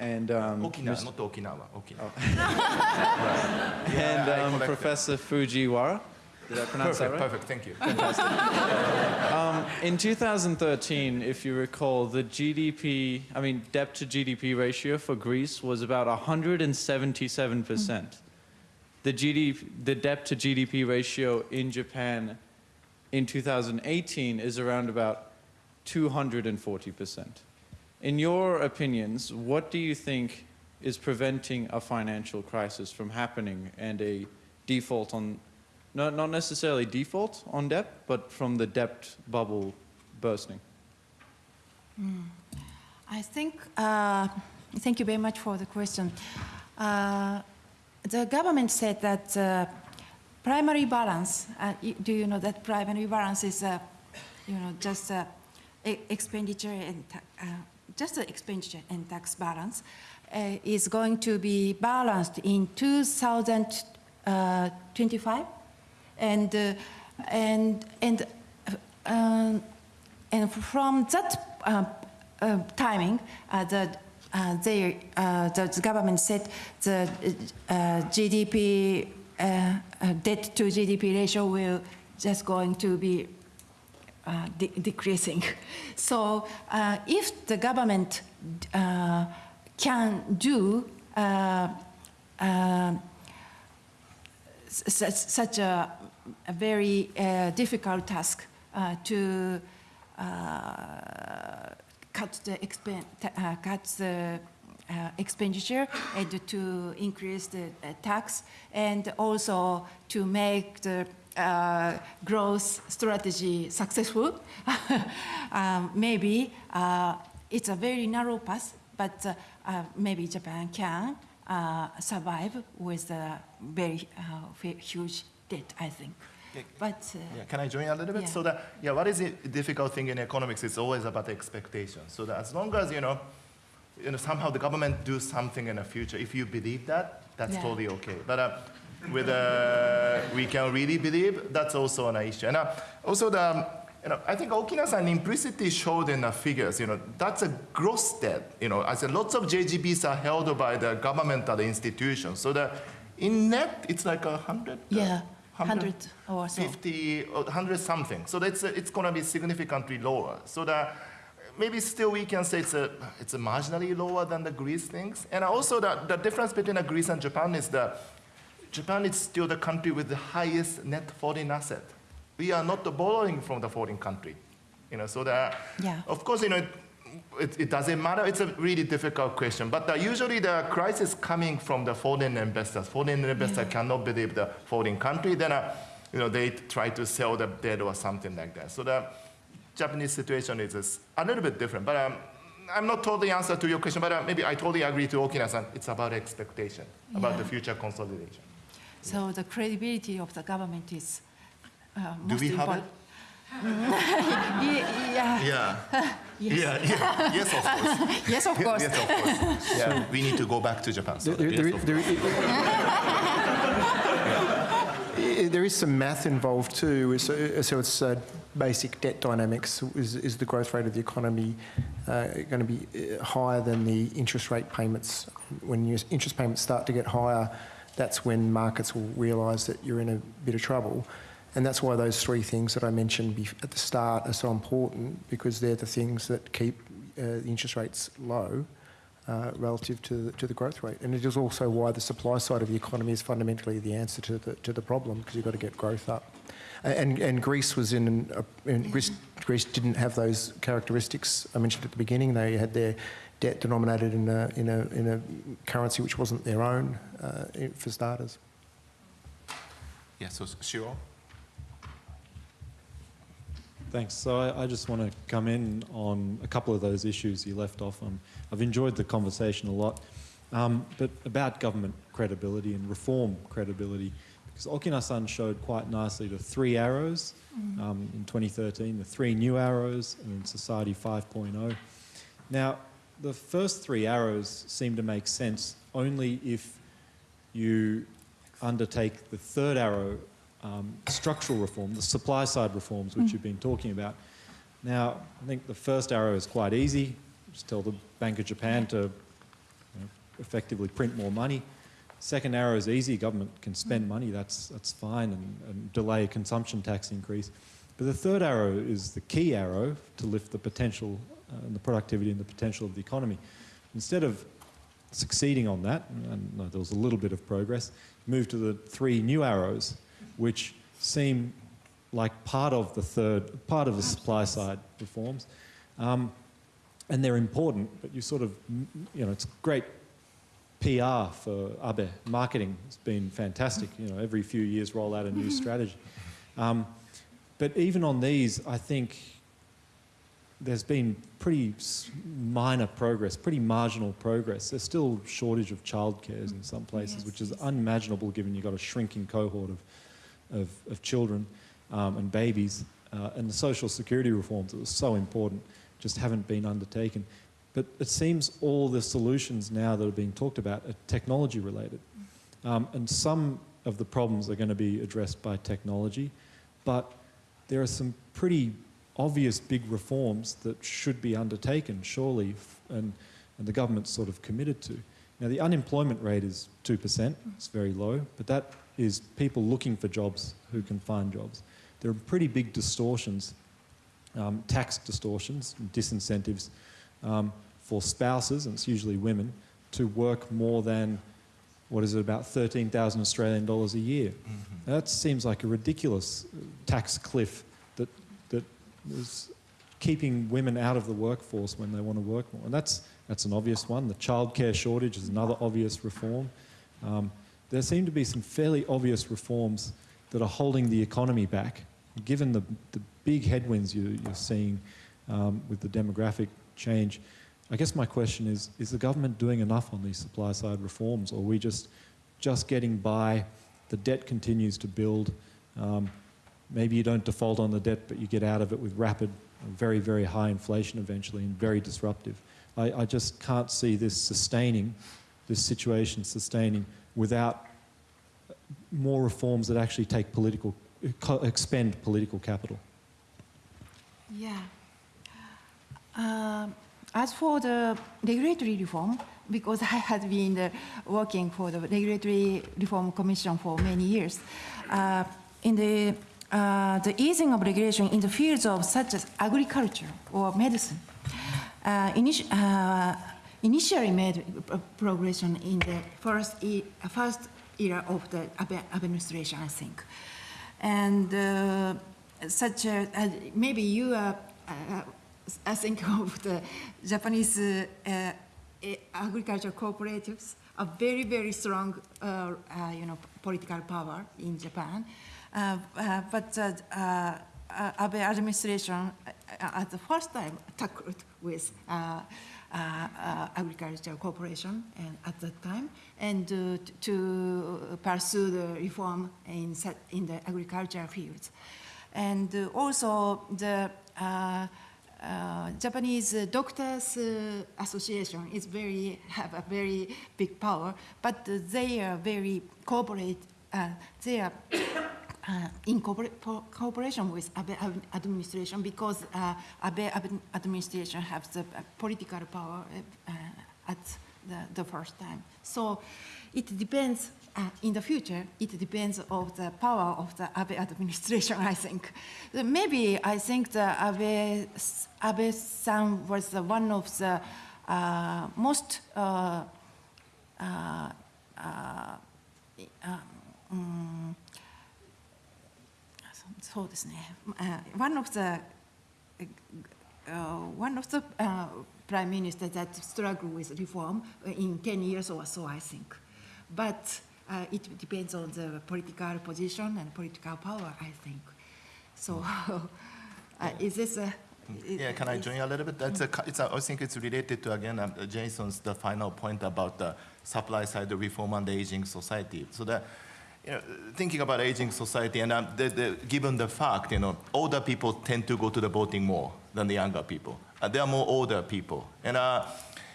and, um, Okinawa, Mr. not Okinawa. Okinawa. and um. Professor Fujiwara. Did I pronounce Perfect, that right? perfect. Thank you. In 2013, if you recall, the GDP, I mean, debt to GDP ratio for Greece was about 177%. The, GDP, the debt to GDP ratio in Japan in 2018 is around about 240%. In your opinions, what do you think is preventing a financial crisis from happening and a default on, not, not necessarily default on debt, but from the debt bubble bursting? I think, uh, thank you very much for the question. Uh, the government said that uh, primary balance, uh, do you know that primary balance is, uh, you know, just uh, expenditure and, just the expenditure and tax balance uh, is going to be balanced in 2025? And, uh, and, and, uh, um, and from that uh, uh, timing, uh, the, uh, they, uh, the, government said the uh, GDP, uh, uh, debt to GDP ratio will just going to be uh, de- decreasing. So uh, if the government uh, can do uh, uh, such, a, a very difficult task to cut the expen- cut the expenditure and to increase the tax and also to make the uh, growth strategy successful. um, maybe uh, it's a very narrow path, but uh, uh, maybe Japan can uh, survive with a very uh, huge debt, I think. Yeah. But uh, Yeah, can I join a little bit? Yeah. So that, yeah, what is the difficult thing in economics It's always about the expectation. So that as long as, you know, you know, somehow the government do something in the future, if you believe that, that's Yeah. totally okay. But uh, whether we can really believe, that's also an issue. And uh, also the, you know, I think Okina-san implicitly showed in the figures, you know, that's a gross debt. You know, I said lots of JGBs are held by the governmental institutions. So the, in net, it's like a hundred. uh, yeah, 100 or so. 50 or 100 something. So that's, it's going to be significantly lower. So that maybe still we can say it's a, it's a marginally lower than the Greece things. And also the, the difference between the Greece and Japan is that Japan is still the country with the highest net foreign asset. We are not borrowing from the foreign country. You know, so that, Yeah. of course, you know, it, it doesn't matter. It's a really difficult question. But uh, usually the crisis coming from the foreign investors. Foreign investors cannot believe the foreign country. Then, uh, you know, they try to sell the debt or something like that. So the Japanese situation is is a little bit different. But um, I'm not totally answer to your question. But uh, maybe I totally agree to Okina-san. It's about expectation, about the future consolidation. So the credibility of the government is uh, Do most we have important. it? Ye- Yeah, Yeah. Yeah, yeah. Yes, of course. yes, of course. yes, of course. Yeah, we need to go back to Japan. So There, yes, there- of there- I- there is some math involved too. So, so it's uh, basic debt dynamics. Is, is the growth rate of the economy uh, going to be uh, higher than the interest rate payments? When your interest payments start to get higher, that's when markets will realise that you're in a bit of trouble. And that's why those three things that I mentioned at the start are so important because they're the things that keep uh, the interest rates low uh, relative to the, to the growth rate. And it is also why the supply side of the economy is fundamentally the answer to the, to the problem because you've got to get growth up. And, and Greece was in Greece, Greece didn't have those characteristics I mentioned at the beginning. They had their debt denominated in a, in a, in a currency which wasn't their own uh, for starters. Yeah, so Shiro? Thanks. So I, I just want to come in on a couple of those issues you left off on. I've enjoyed the conversation a lot, um, but about government credibility and reform credibility, because Okina-san showed quite nicely the three arrows um, in 2013, the three new arrows, and then Society 5.0. Now, the first three arrows seem to make sense only if you undertake the third arrow, um, structural reform, the supply side reforms, which you've been talking about. Now, I think the first arrow is quite easy. Just tell the Bank of Japan to you know, effectively print more money. Second arrow is easy. Government can spend money. That's, that's fine and, and delay a consumption tax increase. But the third arrow is the key arrow to lift the potential and the productivity and the potential of the economy. Instead of succeeding on that, and there was a little bit of progress, move to the three new arrows, which seem like part of the third, part of the supply side reforms. Um, and they're important, but you sort of, you know, it's great PR for Abe. Marketing has been fantastic. You know, every few years roll out a new strategy. Um, but even on these, I think there's been pretty minor progress, pretty marginal progress. There's still shortage of childcares in some places, Yes, which is unimaginable given you've got a shrinking cohort of, of, of children um, and babies. Uh, and the social security reforms that were so important just haven't been undertaken. But it seems all the solutions now that are being talked about are technology related. Um, and some of the problems are going to be addressed by technology, but there are some pretty obvious big reforms that should be undertaken, surely, and, and the government's sort of committed to. Now, the unemployment rate is 2%, it's very low, but that is people looking for jobs who can find jobs. There are pretty big distortions, um, tax distortions, disincentives um, for spouses, and it's usually women, to work more than what is it, about 13,000 Australian dollars a year. Now, that seems like a ridiculous uh, tax cliff is keeping women out of the workforce when they want to work more. And that's, that's an obvious one. The childcare shortage is another obvious reform. Um, there seem to be some fairly obvious reforms that are holding the economy back, given the, the big headwinds you, you're seeing um, with the demographic change. I guess my question is, is the government doing enough on these supply side reforms or are we just, just getting by, the debt continues to build, um, maybe you don't default on the debt but you get out of it with rapid, very, very high inflation eventually and very disruptive. I, I just can't see this sustaining, this situation sustaining without more reforms that actually take political, expend political capital. Yeah. Um, as for the regulatory reform, because I had been uh, working for the Regulatory Reform Commission for many years, uh, in the, uh, the easing of regulation in the fields of such as agriculture or medicine, uh, initi- uh, initially made progression in the first, e- first era of the administration, I think. And uh, such a, uh, maybe you are, uh, I think of the Japanese agricultural cooperatives, a very, very strong, you know, political power in Japan. Uh, uh, but uh, uh, Abe administration at the first time tackled with uh, uh, agricultural cooperation and at that time, and uh, to pursue the reform in, in the agricultural fields. And also the Japanese Doctors Association is very, have a very big power, but they are very cooperate, they are uh, in cooperation with Abe administration because uh, Abe administration has the uh, political power uh, uh, at the, the first time. So it depends, uh, in the future, it depends of the power of the Abe administration, I think. Maybe I think the Abe, Abe-san was one of the most um, そそうですね。Uh, one of the uh, one of the uh, prime minister that struggle with reform in 10 years or so, I think. But uh, it depends on the political position and political power, I think. So, uh, is this a? Yeah, can I is- join you a little bit? That's a, co- it's a, I think it's related to, again, um, Jason's, the final point about the supply side reform and the aging society. So that, you know, thinking about aging society, and um, the, the, given the fact, you know, older people tend to go to the voting more than the younger people. Uh, there are more older people. And uh,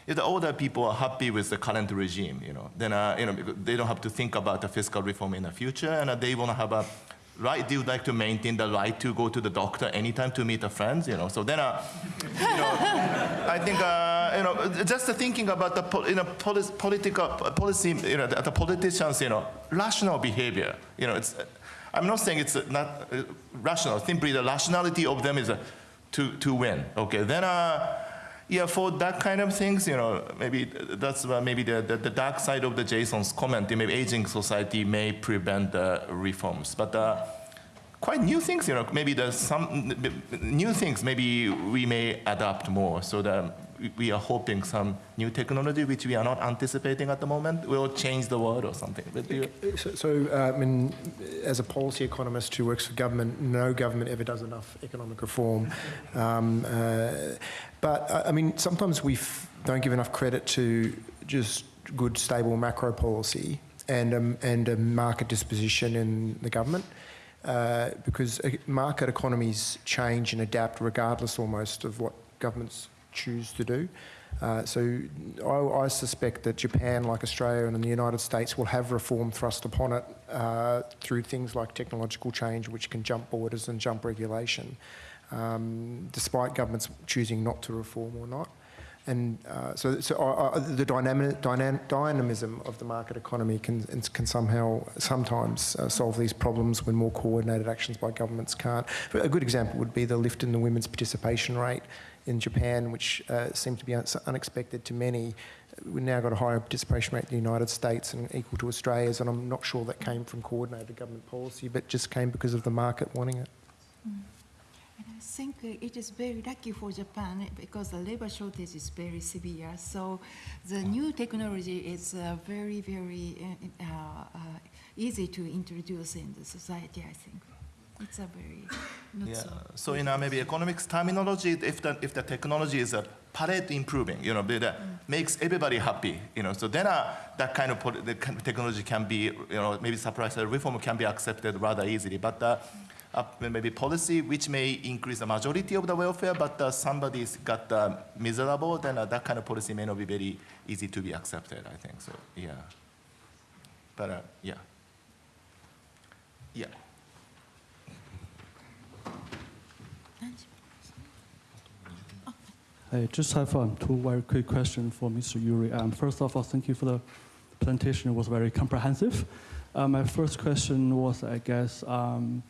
if the older people are happy with the current regime, you know, then uh, you know, they don't have to think about the fiscal reform in the future, and uh, they want to have a right. They would like to maintain the right to go to the doctor anytime to meet a friends, you know. So then, uh, you know, I think uh, you know, just thinking about the po- you know, poli- political policy, you know, the, the politicians, you know, rational behavior. You know, it's. I'm not saying it's not uh, rational. Simply the rationality of them is uh, to to win. Okay, then. Uh, yeah, for that kind of things, you know, maybe that's uh, maybe the, the, the dark side of the Jason's comment. Maybe aging society may prevent the reforms, but uh, quite new things, you know, maybe there's some new things. Maybe we may adapt more. So that we- are hoping some new technology, which we are not anticipating at the moment, will change the world or something. So, so uh, I mean, as a policy economist who works for government, no government ever does enough economic reform. Um, uh, but I I mean, sometimes we don't give enough credit to just good, stable macro policy and um, and a market disposition in the government. Uh, because uh, market economies change and adapt regardless almost of what governments choose to do. Uh, so I, I suspect that Japan, like Australia and the United States, will have reform thrust upon it uh, through things like technological change, which can jump borders and jump regulation, um, despite governments choosing not to reform or not. And uh, so, so the dynamic, dynam- dynamism of the market economy can, can somehow sometimes uh, solve these problems when more coordinated actions by governments can't. A good example would be the lift in the women's participation rate in Japan, which uh, seemed to be un- unexpected to many. We've now got a higher participation rate in the United States and equal to Australia's, and I'm not sure that came from coordinated government policy, but just came because of the market wanting it. And I think it is very lucky for Japan because the labor shortage is very severe. So the new technology is uh, very, very uh, uh, easy to introduce in the society, I think. It's a very not Yeah. so. So in uh, maybe economics terminology, if the if the technology is a Pareto improving, you know, that makes everybody happy, you know. So then uh, that kind of the technology can be, you know, maybe supply side reform can be accepted rather easily. But uh, uh, maybe policy which may increase the majority of the welfare, but uh, somebody's got uh, miserable, then uh, that kind of policy may not be very easy to be accepted. I think so. Yeah. But uh, yeah. Yeah. I just have um, two very quick questions for Mr. Yuri. Um, first of all, thank you for the presentation. It was very comprehensive. Uh, my first question was, I guess, um,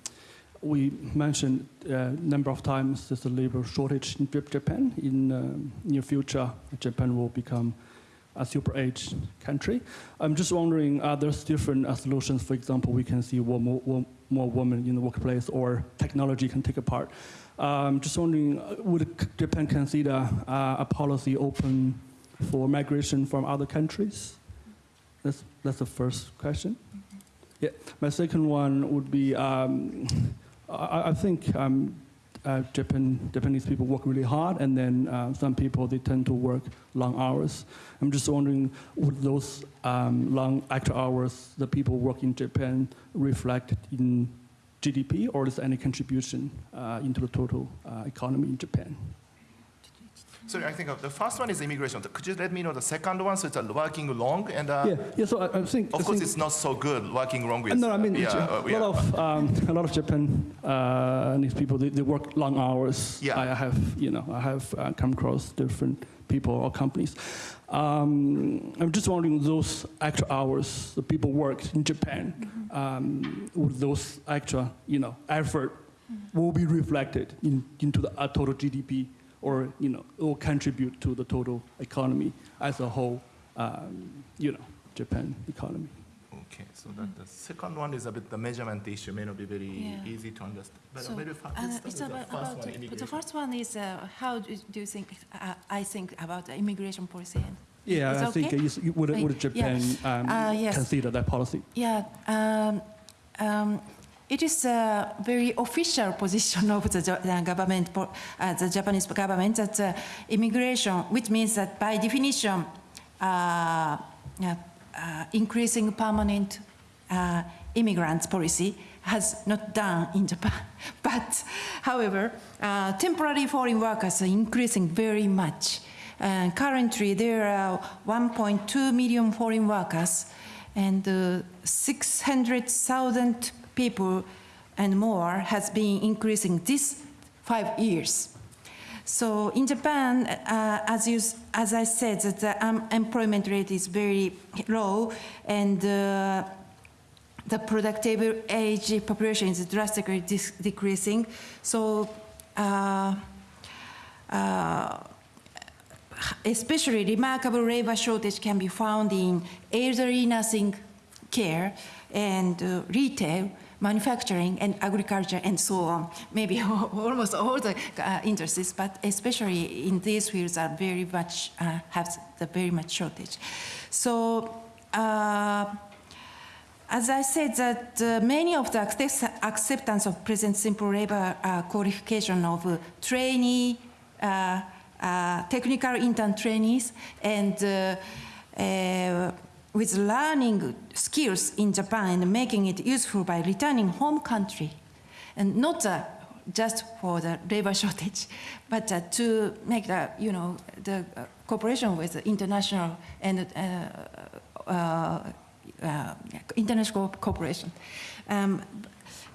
we mentioned a number of times there's a labor shortage in Japan. In um, near future, Japan will become a super age country. I'm just wondering, are there different uh, solutions? For example, we can see more, more, more women in the workplace, or technology can take a part. Um, just wondering, uh, would Japan consider uh, a policy open for migration from other countries? That's, that's the first question. Yeah. My second one would be, um, I, I think um, uh, Japan, Japanese people work really hard, and then uh, some people they tend to work long hours. I'm just wondering, would those um, long extra hours that people work in Japan reflect in GDP, or is there any contribution uh, into the total uh, economy in Japan? So I think the first one is immigration. Could you let me know the second one? So it's uh, working long and uh, yeah, yeah. So I, I think. I of course think, it's not so good working long with. no, I mean, yeah, uh, a lot of um, a lot of Japan uh, people they, they work long hours. Yeah. I have you know I have uh, come across different people or companies. Um, I'm just wondering those extra hours the people work in Japan, um, would those extra you know effort will be reflected in, into the uh, total GDP or you know will contribute to the total economy as a whole. Um, you know Japan economy. Okay, so that the second one is a bit the measurement issue may not be very Yeah. easy to understand. But So, very fa- uh, it's about, the first about one, the first one is uh, how do, do you think uh, I think about the immigration policy? And Yeah, It's I think okay? uh, yes, you- would, Right, would yeah. Japan um, Uh, yes. consider that policy? Yeah, um, um, it is a very official position of the, the government, uh, the Japanese government, that uh, immigration, which means that by definition, uh, yeah, uh, increasing permanent uh, immigrants policy has not done in Japan. But, however, uh, temporary foreign workers are increasing very much. Uh, currently, there are 1.2 million foreign workers, and uh, 600,000 people and more has been increasing this five years. So in Japan, uh, as, you, as I said, that the unemployment rate is very low, and uh, the productive age population is drastically decreasing. So, uh, uh, especially remarkable labor shortage can be found in elderly nursing care and uh, retail, manufacturing, and agriculture, and so on. Maybe almost all the uh, industries, but especially in these fields are very much uh, have the very much shortage. So. As I said, that uh, many of the accept- acceptance of present simple labor uh, qualification of uh, trainee, uh, uh, technical intern trainees, and uh, with learning skills in Japan and making it useful by returning home country, and not just for the labor shortage, but to make the you know the cooperation with international and. Uh, uh, uh, international cooperation. Um,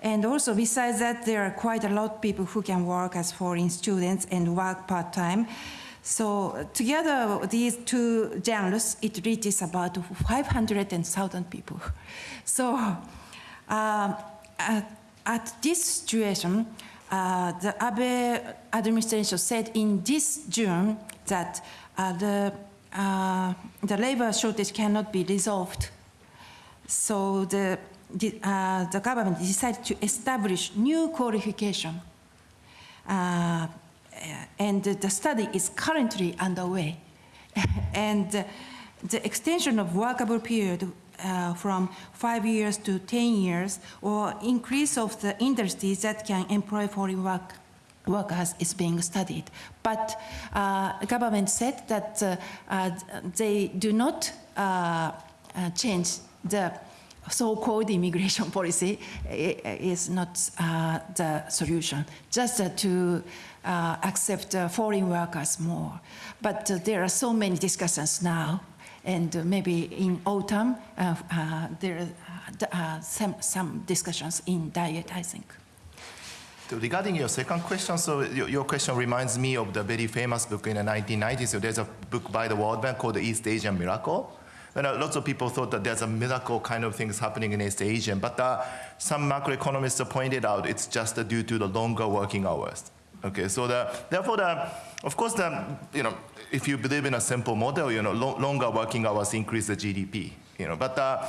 and also, besides that, there are quite a lot of people who can work as foreign students and work part time. So, together, these two genres, it reaches about 500,000 people. So, um, at, at this situation, uh, the Abe administration said in this June that uh, the, uh, the labor shortage cannot be resolved so the, the, uh, the government decided to establish new qualification. Uh, and the study is currently underway. and the extension of workable period uh, from five years to 10 years, or increase of the industries that can employ foreign work, workers is being studied. But uh, government said that uh, uh, they do not uh, uh, change the so-called immigration policy is not uh, the solution, just uh, to uh, accept uh, foreign workers more. But uh, there are so many discussions now, and maybe in autumn uh, there are some, some discussions in diet, I think. Regarding your second question, so your, your question reminds me of the very famous book in the 1990s. So there's a book by the World Bank called the East Asian Miracle. And uh, lots of people thought that there's a miracle kind of things happening in East Asia, but uh, some macroeconomists pointed out it's just uh, due to the longer working hours. Okay, so the, therefore, the, of course, the, you know, if you believe in a simple model, you know, lo- longer working hours increase the GDP. You know, but uh,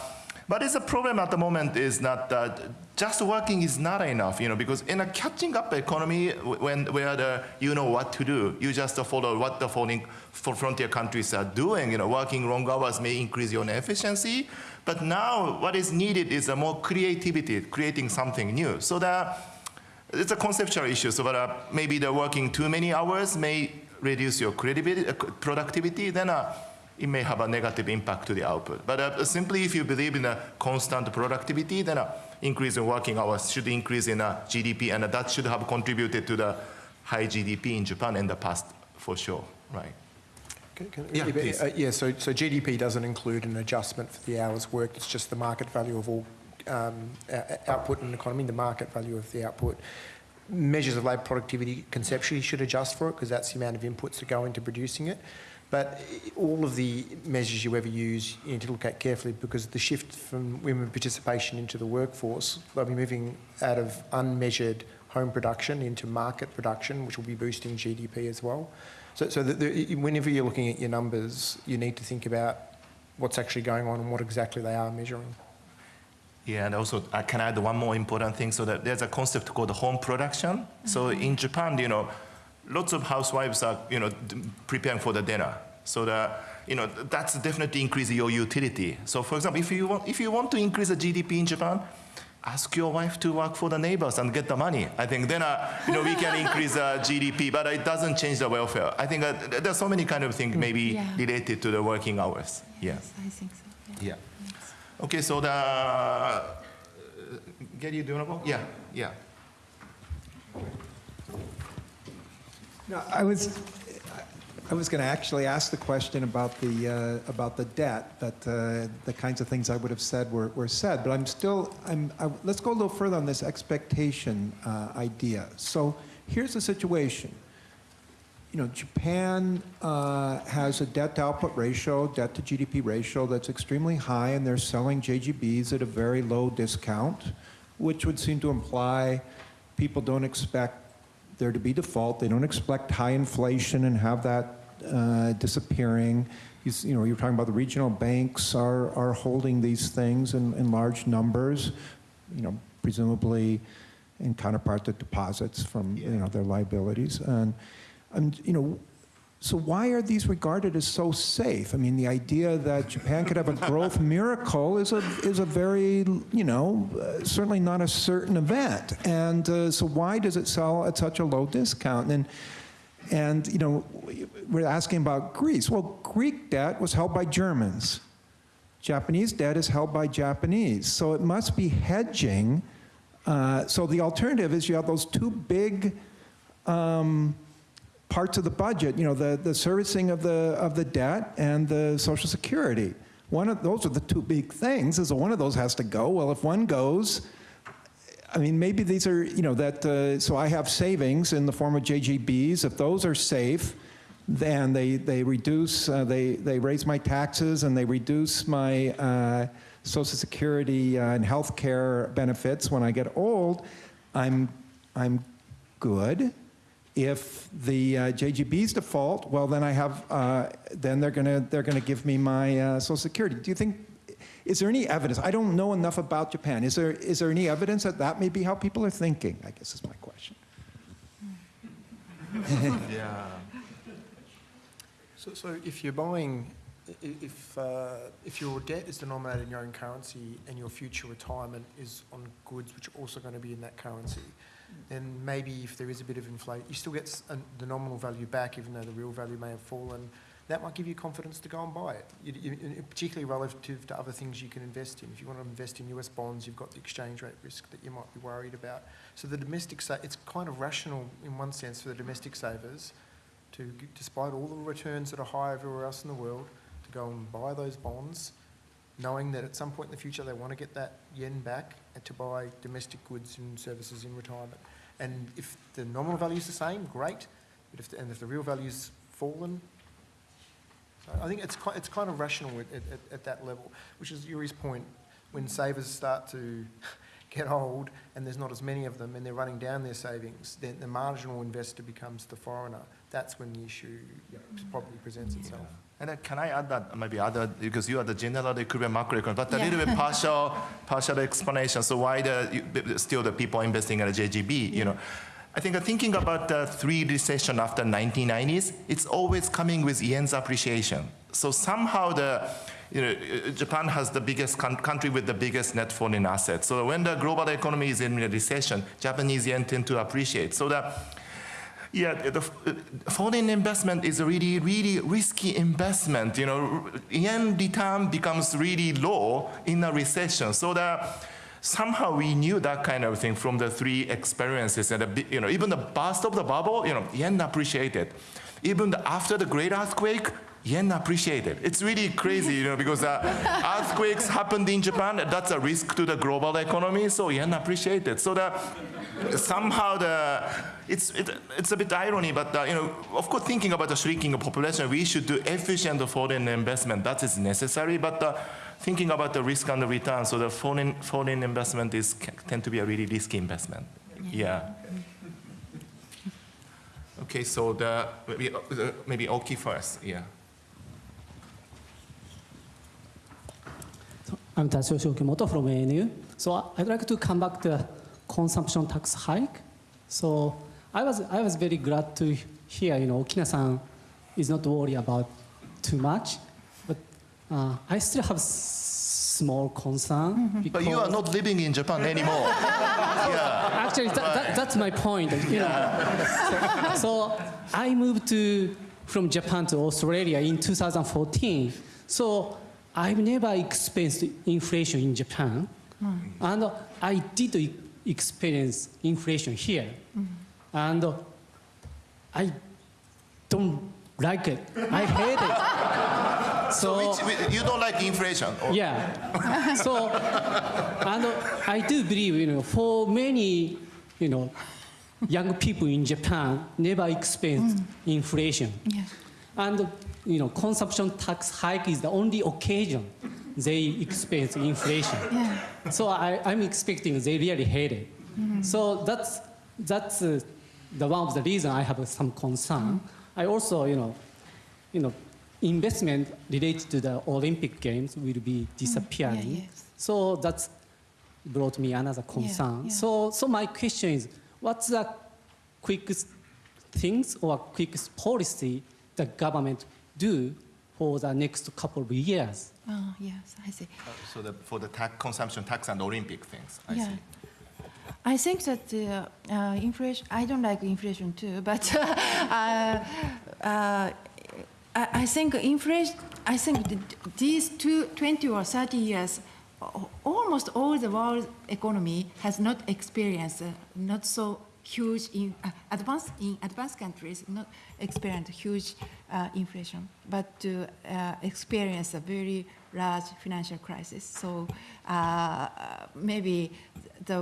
but it's a problem at the moment is not that just working is not enough, you know, because in a catching up economy, when where the, you know what to do, you just follow what the foreign for frontier countries are doing. You know, working long hours may increase your efficiency, but now what is needed is a more creativity, creating something new. So that it's a conceptual issue. So that uh, maybe the working too many hours may reduce your uh, productivity. Then. Uh, it may have a negative impact to the output. But uh, simply if you believe in a constant productivity, then an increase in working hours should increase in uh, GDP, and that should have contributed to the high GDP in Japan in the past, for sure, right? Can- can- Yeah, but, uh, yeah, so, so GDP doesn't include an adjustment for the hours worked, it's just the market value of all um, o- o- output in an economy, the market value of the output. Measures of labour productivity conceptually should adjust for it because that's the amount of inputs that go into producing it. But all of the measures you ever use, you need to look at carefully because the shift from women participation into the workforce, they'll be moving out of unmeasured home production into market production, which will be boosting GDP as well. So, so the, the, whenever you're looking at your numbers, you need to think about what's actually going on and what exactly they are measuring. Yeah, and also uh, I can add one more important thing. So that there's a concept called home production. So mm-hmm. in Japan, you know, lots of housewives are, you know, preparing for the dinner. So that, you know, that's definitely increasing your utility. So for example, if you want, if you want to increase the GDP in Japan, ask your wife to work for the neighbors and get the money. I think then, uh, you know, we can increase uh, GDP, but it doesn't change the welfare. I think uh, there's so many kind of things maybe Yeah. related to the working hours. Yeah. I think so. Yeah. Okay, so the uh, Gary, do you want to go? Yeah, yeah. No, I was, I was going to actually ask the question about the, uh, about the debt, that uh, the kinds of things I would have said were, were said, but I'm still, I'm, I, let's go a little further on this expectation uh, idea. So here's the situation. You know, Japan uh, has a debt to output ratio, debt to GDP ratio that's extremely high, and they're selling JGBs at a very low discount, which would seem to imply people don't expect there to be default. They don't expect high inflation and have that uh, disappearing. You, you know, you're talking about the regional banks are, are holding these things in, in large numbers, you know, presumably in counterpart to deposits from, you know, their liabilities. And, and, you know, so why are these regarded as so safe? I mean, the idea that Japan could have a growth miracle is a is a very you know uh, certainly not a certain event. And uh, so why does it sell at such a low discount? And and you know we're asking about Greece. Well, Greek debt was held by Germans. Japanese debt is held by Japanese. So it must be hedging. Uh, so the alternative is you have those two big um, parts of the budget, you know, the, the servicing of the, of the debt and the Social Security. One of those are the two big things, is one of those has to go. Well, if one goes, I mean, maybe these are, you know, that, uh, so I have savings in the form of JGBs. If those are safe, then they, they reduce, uh, they, they raise my taxes and they reduce my uh, Social Security uh, and health care benefits when I get old, I'm, I'm good. If the uh, JGBs default, well, then I have, uh, then they're gonna, they're gonna give me my uh, Social Security. Do you think, is there any evidence? I don't know enough about Japan. Is there, is there any evidence that that may be how people are thinking? I guess is my question. Yeah. So, so if you're buying if, uh, if your debt is denominated in your own currency and your future retirement is on goods which are also going to be in that currency, then maybe if there is a bit of inflation, you still get the nominal value back even though the real value may have fallen. That might give you confidence to go and buy it, You- you- particularly relative to other things you can invest in. If you want to invest in US bonds, you've got the exchange rate risk that you might be worried about. So the domestic, it's kind of rational in one sense for the domestic savers to, despite all the returns that are high everywhere else in the world, to go and buy those bonds, knowing that at some point in the future they want to get that yen back and to buy domestic goods and services in retirement. And if the nominal value is the same, great. But if the, and if the real value's fallen, so I think it's quite, it's kind of rational at, at, at that level, which is Yuri's point. When savers start to get old and there's not as many of them and they're running down their savings, then the marginal investor becomes the foreigner. That's when the issue probably presents itself. And then can I add that maybe other because you are the general equilibrium macroeconomist, but a little bit partial partial explanation. So why the still the people investing in the JGB? You know, I think uh, thinking about the three recession after 1990s, it's always coming with yen's appreciation. So somehow the you know, uh, Japan has the biggest country with the biggest net foreign assets. So when the global economy is in a recession, Japanese yen tend to appreciate. So the yeah, the foreign investment is a really, really risky investment. You know, yen return becomes really low in a recession. So that somehow we knew that kind of thing from the three experiences. And, you know, even the burst of the bubble, you know, yen appreciated. Even the, after the great earthquake, yen appreciated. It's really crazy, you know, because uh, earthquakes happened in Japan. That's a risk to the global economy. So yen appreciated. So that somehow the it's it, it's a bit irony, but uh, you know, of course, thinking about the shrinking population, we should do efficient foreign investment. That is necessary, but uh, thinking about the risk and the return, so the foreign foreign investment is tend to be a really risky investment. Yeah. Okay, so the maybe uh, maybe Oki first. Yeah. I'm Tatsuyoshi Okimoto from ANU. So I'd like to come back to the consumption tax hike. So I was, I was very glad to hear, you know, Okina-san is not worried about too much, but uh, I still have small concern because But you are not living in Japan anymore. yeah. actually that, that, that's my point. You know, so, so I moved to from Japan to Australia in 2014. So I've never experienced inflation in Japan, mm. and I did experience inflation here, mm. and I don't like it. I hate it. So. Which, you don't like inflation. Or, Yeah. so, and I do believe, you know, for many, you know, young people in Japan never experienced mm. inflation. Yeah. And, you know, consumption tax hike is the only occasion they experience inflation. Yeah. So I, I'm expecting they really hate it. Mm-hmm. So that's, that's uh, the one of the reason I have some concern. Mm-hmm. I also, you know, you know, investment related to the Olympic Games will be mm-hmm. disappearing. yes. So that's brought me another concern. yeah. So, so my question is, what's the quickest things or quickest policy the government do for the next couple of years? Oh, yes, I see. So the, for the tax, consumption tax and Olympic things. I Yeah. see. I think that uh, uh, inflation, I don't like inflation too, but uh, uh, I, I think inflation, I think th- these two, 20 or 30 years, almost all the world economy has not experienced uh, not so huge in uh, advanced in advanced countries not experience huge uh, inflation, but to uh, experience a very large financial crisis. So uh, maybe the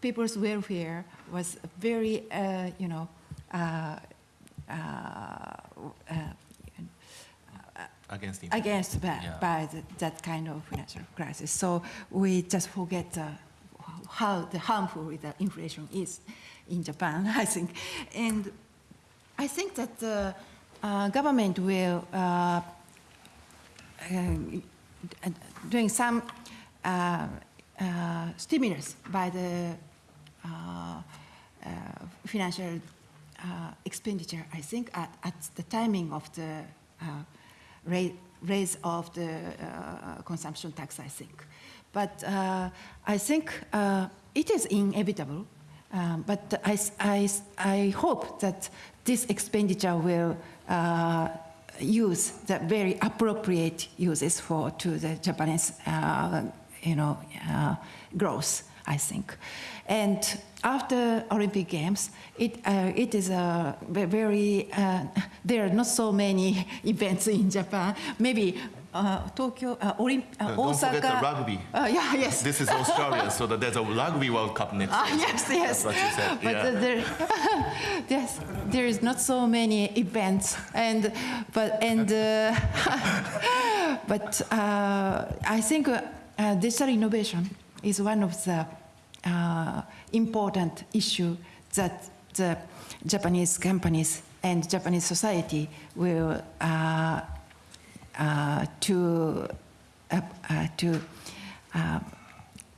people's welfare was very, uh, you know, uh, uh, uh, Against inflation. against by, Yeah. by the, that kind of financial crisis. So we just forget uh, how the harmful the inflation is in Japan, I think. And I think that the uh, government will uh, uh, doing some uh, uh, stimulus by the financial expenditure, I think, at, at the timing of the rate, raise of the uh, consumption tax, I think. But uh, I think uh, it is inevitable. Um, but I hope that this expenditure will uh, use the very appropriate uses for to the Japanese, uh, you know, uh, growth. I think, and after Olympic Games, it uh, it is a very uh, there are not so many events in Japan. Maybe uh, Tokyo, uh, Olymp- uh, Uh, don't Osaka. forget the rugby. Uh, yeah, yes. This is Australia, so that there's a rugby World Cup next Ah, year. yes, yes. That's what you said. But yeah. there, yes, there is not so many events, and but and uh, but uh, I think digital innovation is one of the uh, important issue that the Japanese companies and Japanese society will to uh, uh, to uh,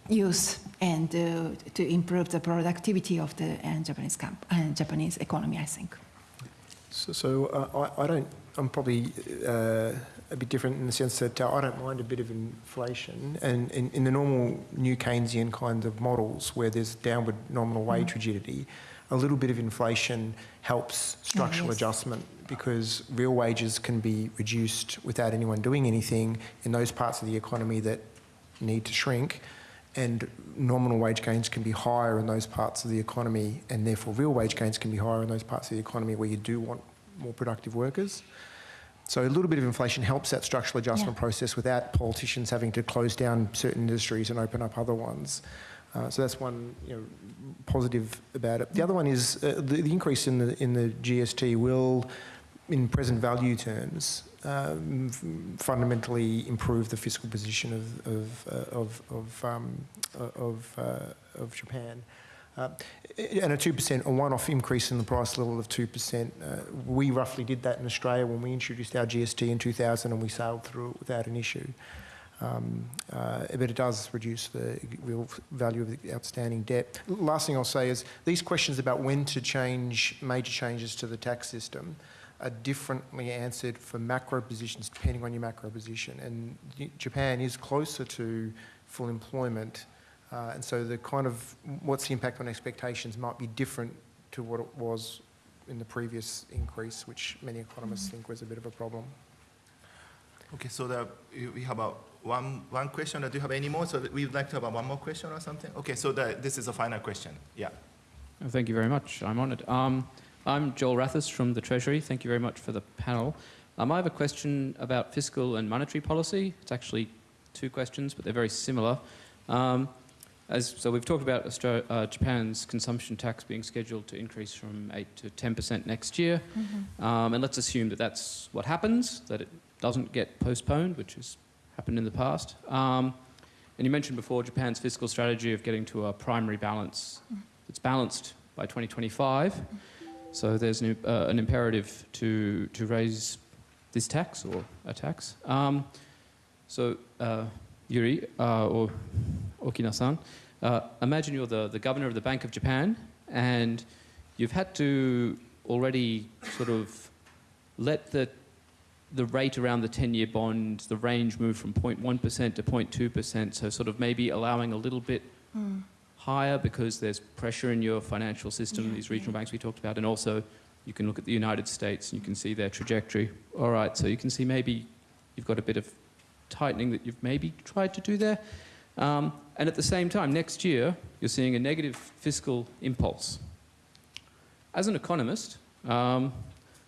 use and uh, to improve the productivity of the uh, Japanese camp, uh, Japanese economy, I think. So, so uh, I, I don't, I'm probably uh, a bit different in the sense that uh, I don't mind a bit of inflation. And in, in the normal new Keynesian kind of models where there's downward nominal wage rigidity, a little bit of inflation helps structural yes. adjustment because real wages can be reduced without anyone doing anything in those parts of the economy that need to shrink. And nominal wage gains can be higher in those parts of the economy, and therefore real wage gains can be higher in those parts of the economy where you do want more productive workers. So a little bit of inflation helps that structural adjustment Yeah. process without politicians having to close down certain industries and open up other ones. Uh, so that's one you know, positive about it. The other one is uh, the, the increase in the in the GST will, in present value terms, um, fundamentally improve the fiscal position of of uh, of of, um, uh, of, uh, of Japan. Uh, and a 2%, a one-off increase in the price level of 2%. Uh, we roughly did that in Australia when we introduced our GST in 2000 and we sailed through it without an issue. Um, but it does reduce the real value of the outstanding debt. Last thing I'll say is these questions about when to change major changes to the tax system are differently answered for macro positions depending on your macro position. And Japan is closer to full employment, uh, and so the kind of what's the impact on expectations might be different to what it was in the previous increase, which many economists think was a bit of a problem. Okay, so the, we have a one, one question. Do you have any more? So we would like to have one more question or something? Okay, so the, this is a final question. Yeah. Thank you very much. I'm honoured. Um, I'm Joel Rathis from the Treasury. Thank you very much for the panel. Um, I have a question about fiscal and monetary policy. It's actually two questions, but they're very similar. Um, as, so we've talked about uh, Japan's consumption tax being scheduled to increase from 8 to 10% next year. Um, and let's assume that that's what happens, that it doesn't get postponed, which has happened in the past. Um, and you mentioned before Japan's fiscal strategy of getting to a primary balance that's balanced by 2025. So there's an, uh, an imperative to, to raise this tax or a tax. Um, so, uh, Yuri uh, or Okina-san, uh, imagine you're the, the governor of the Bank of Japan and you've had to already sort of let the, the rate around the 10-year bond, the range move from 0.1% to 0.2%, so sort of maybe allowing a little bit higher because there's pressure in your financial system, Yeah, these regional yeah. banks we talked about, and also you can look at the United States and you can see their trajectory. All right, so you can see maybe you've got a bit of tightening that you've maybe tried to do there. Um, and at the same time, next year, you're seeing a negative fiscal impulse. As an economist, um,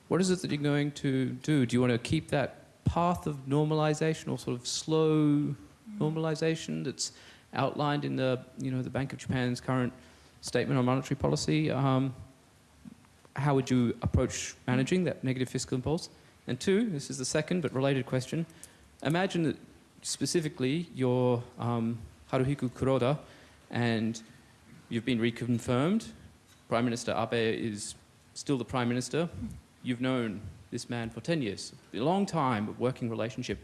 what is it that you're going to do? Do you want to keep that path of normalization or sort of slow normalization that's outlined in the, you know, the Bank of Japan's current statement on monetary policy? Um, how would you approach managing that negative fiscal impulse? And two, this is the second but related question. Imagine that specifically you're um, Haruhiko Kuroda and you've been reconfirmed. Prime Minister Abe is still the Prime Minister. You've known this man for 10 years, a long time, of working relationship.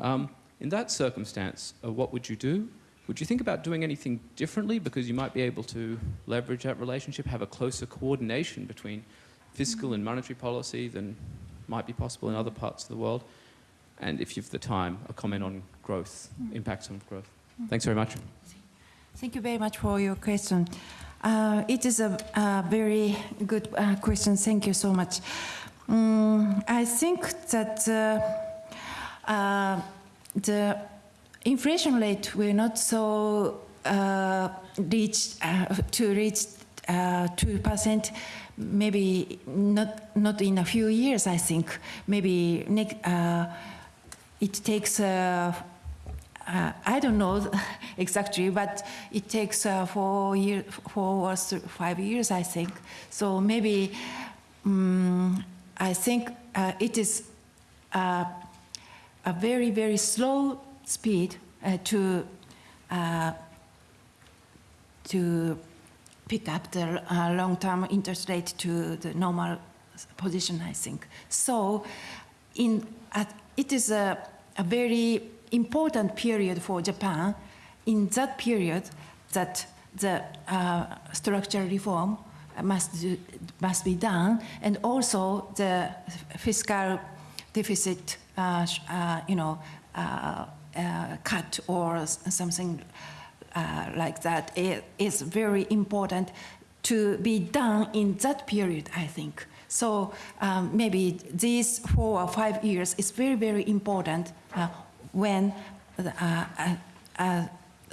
Um, in that circumstance, uh, what would you do? Would you think about doing anything differently because you might be able to leverage that relationship, have a closer coordination between fiscal and monetary policy than might be possible in other parts of the world? and if you've the time, a comment on growth, impacts on growth. Thanks very much. Thank you very much for your question. Uh, it is a, a very good uh, question. Thank you so much. Mm, I think that uh, uh, the inflation rate will not so uh, reach uh, to reach uh, two percent. Maybe not not in a few years. I think maybe next, uh, it takes. Uh, I don't know exactly, but it takes four years, four or five years, I think. So maybe um, I think it is a very, very slow speed uh, to uh, to pick up the uh, long-term interest rate to the normal position, I think. So, in it is a, a very important period for Japan. In that period, that the uh, structural reform must do, must be done, and also the fiscal deficit, uh, uh, you know, uh, cut or something uh, like that i- very important to be done in that period, I think. So um, maybe these four or five years is very, very important uh, when, the, uh, uh, uh,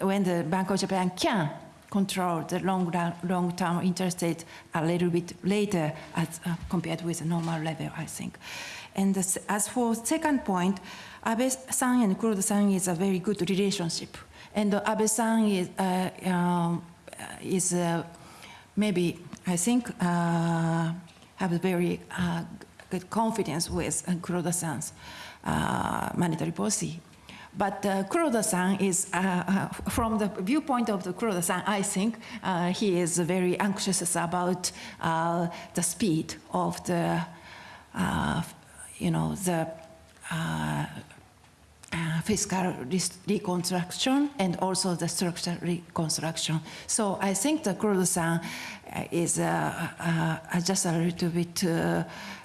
when the Bank of Japan can control the long run, long-term interest rate a little bit later as compared with the normal level, I think. And as for second point, Abe-san and Kuroda-san is a very good relationship. And Abe-san is, uh, um, is uh, maybe, I think, uh, have a very uh, good confidence with uh, Kuroda-san's uh, monetary policy. But uh, Kuroda-san is, uh, uh, from the viewpoint of the Kuroda-san, I think uh, he is very anxious about uh, the speed of the, uh, you know, the uh, uh, fiscal reconstruction and also the structural reconstruction. So I think the Kuroda-san uh, is uh, uh, just a little bit uh,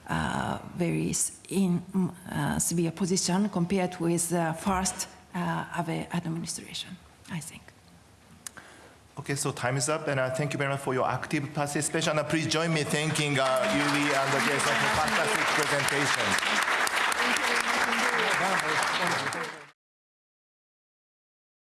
uh, very in uh, severe position compared with the first uh, Abe administration, I think. Okay, so time is up, and uh, thank you very much for your active participation. And please join me thanking uh, Yuri and Jason for fantastic presentation. Thank you.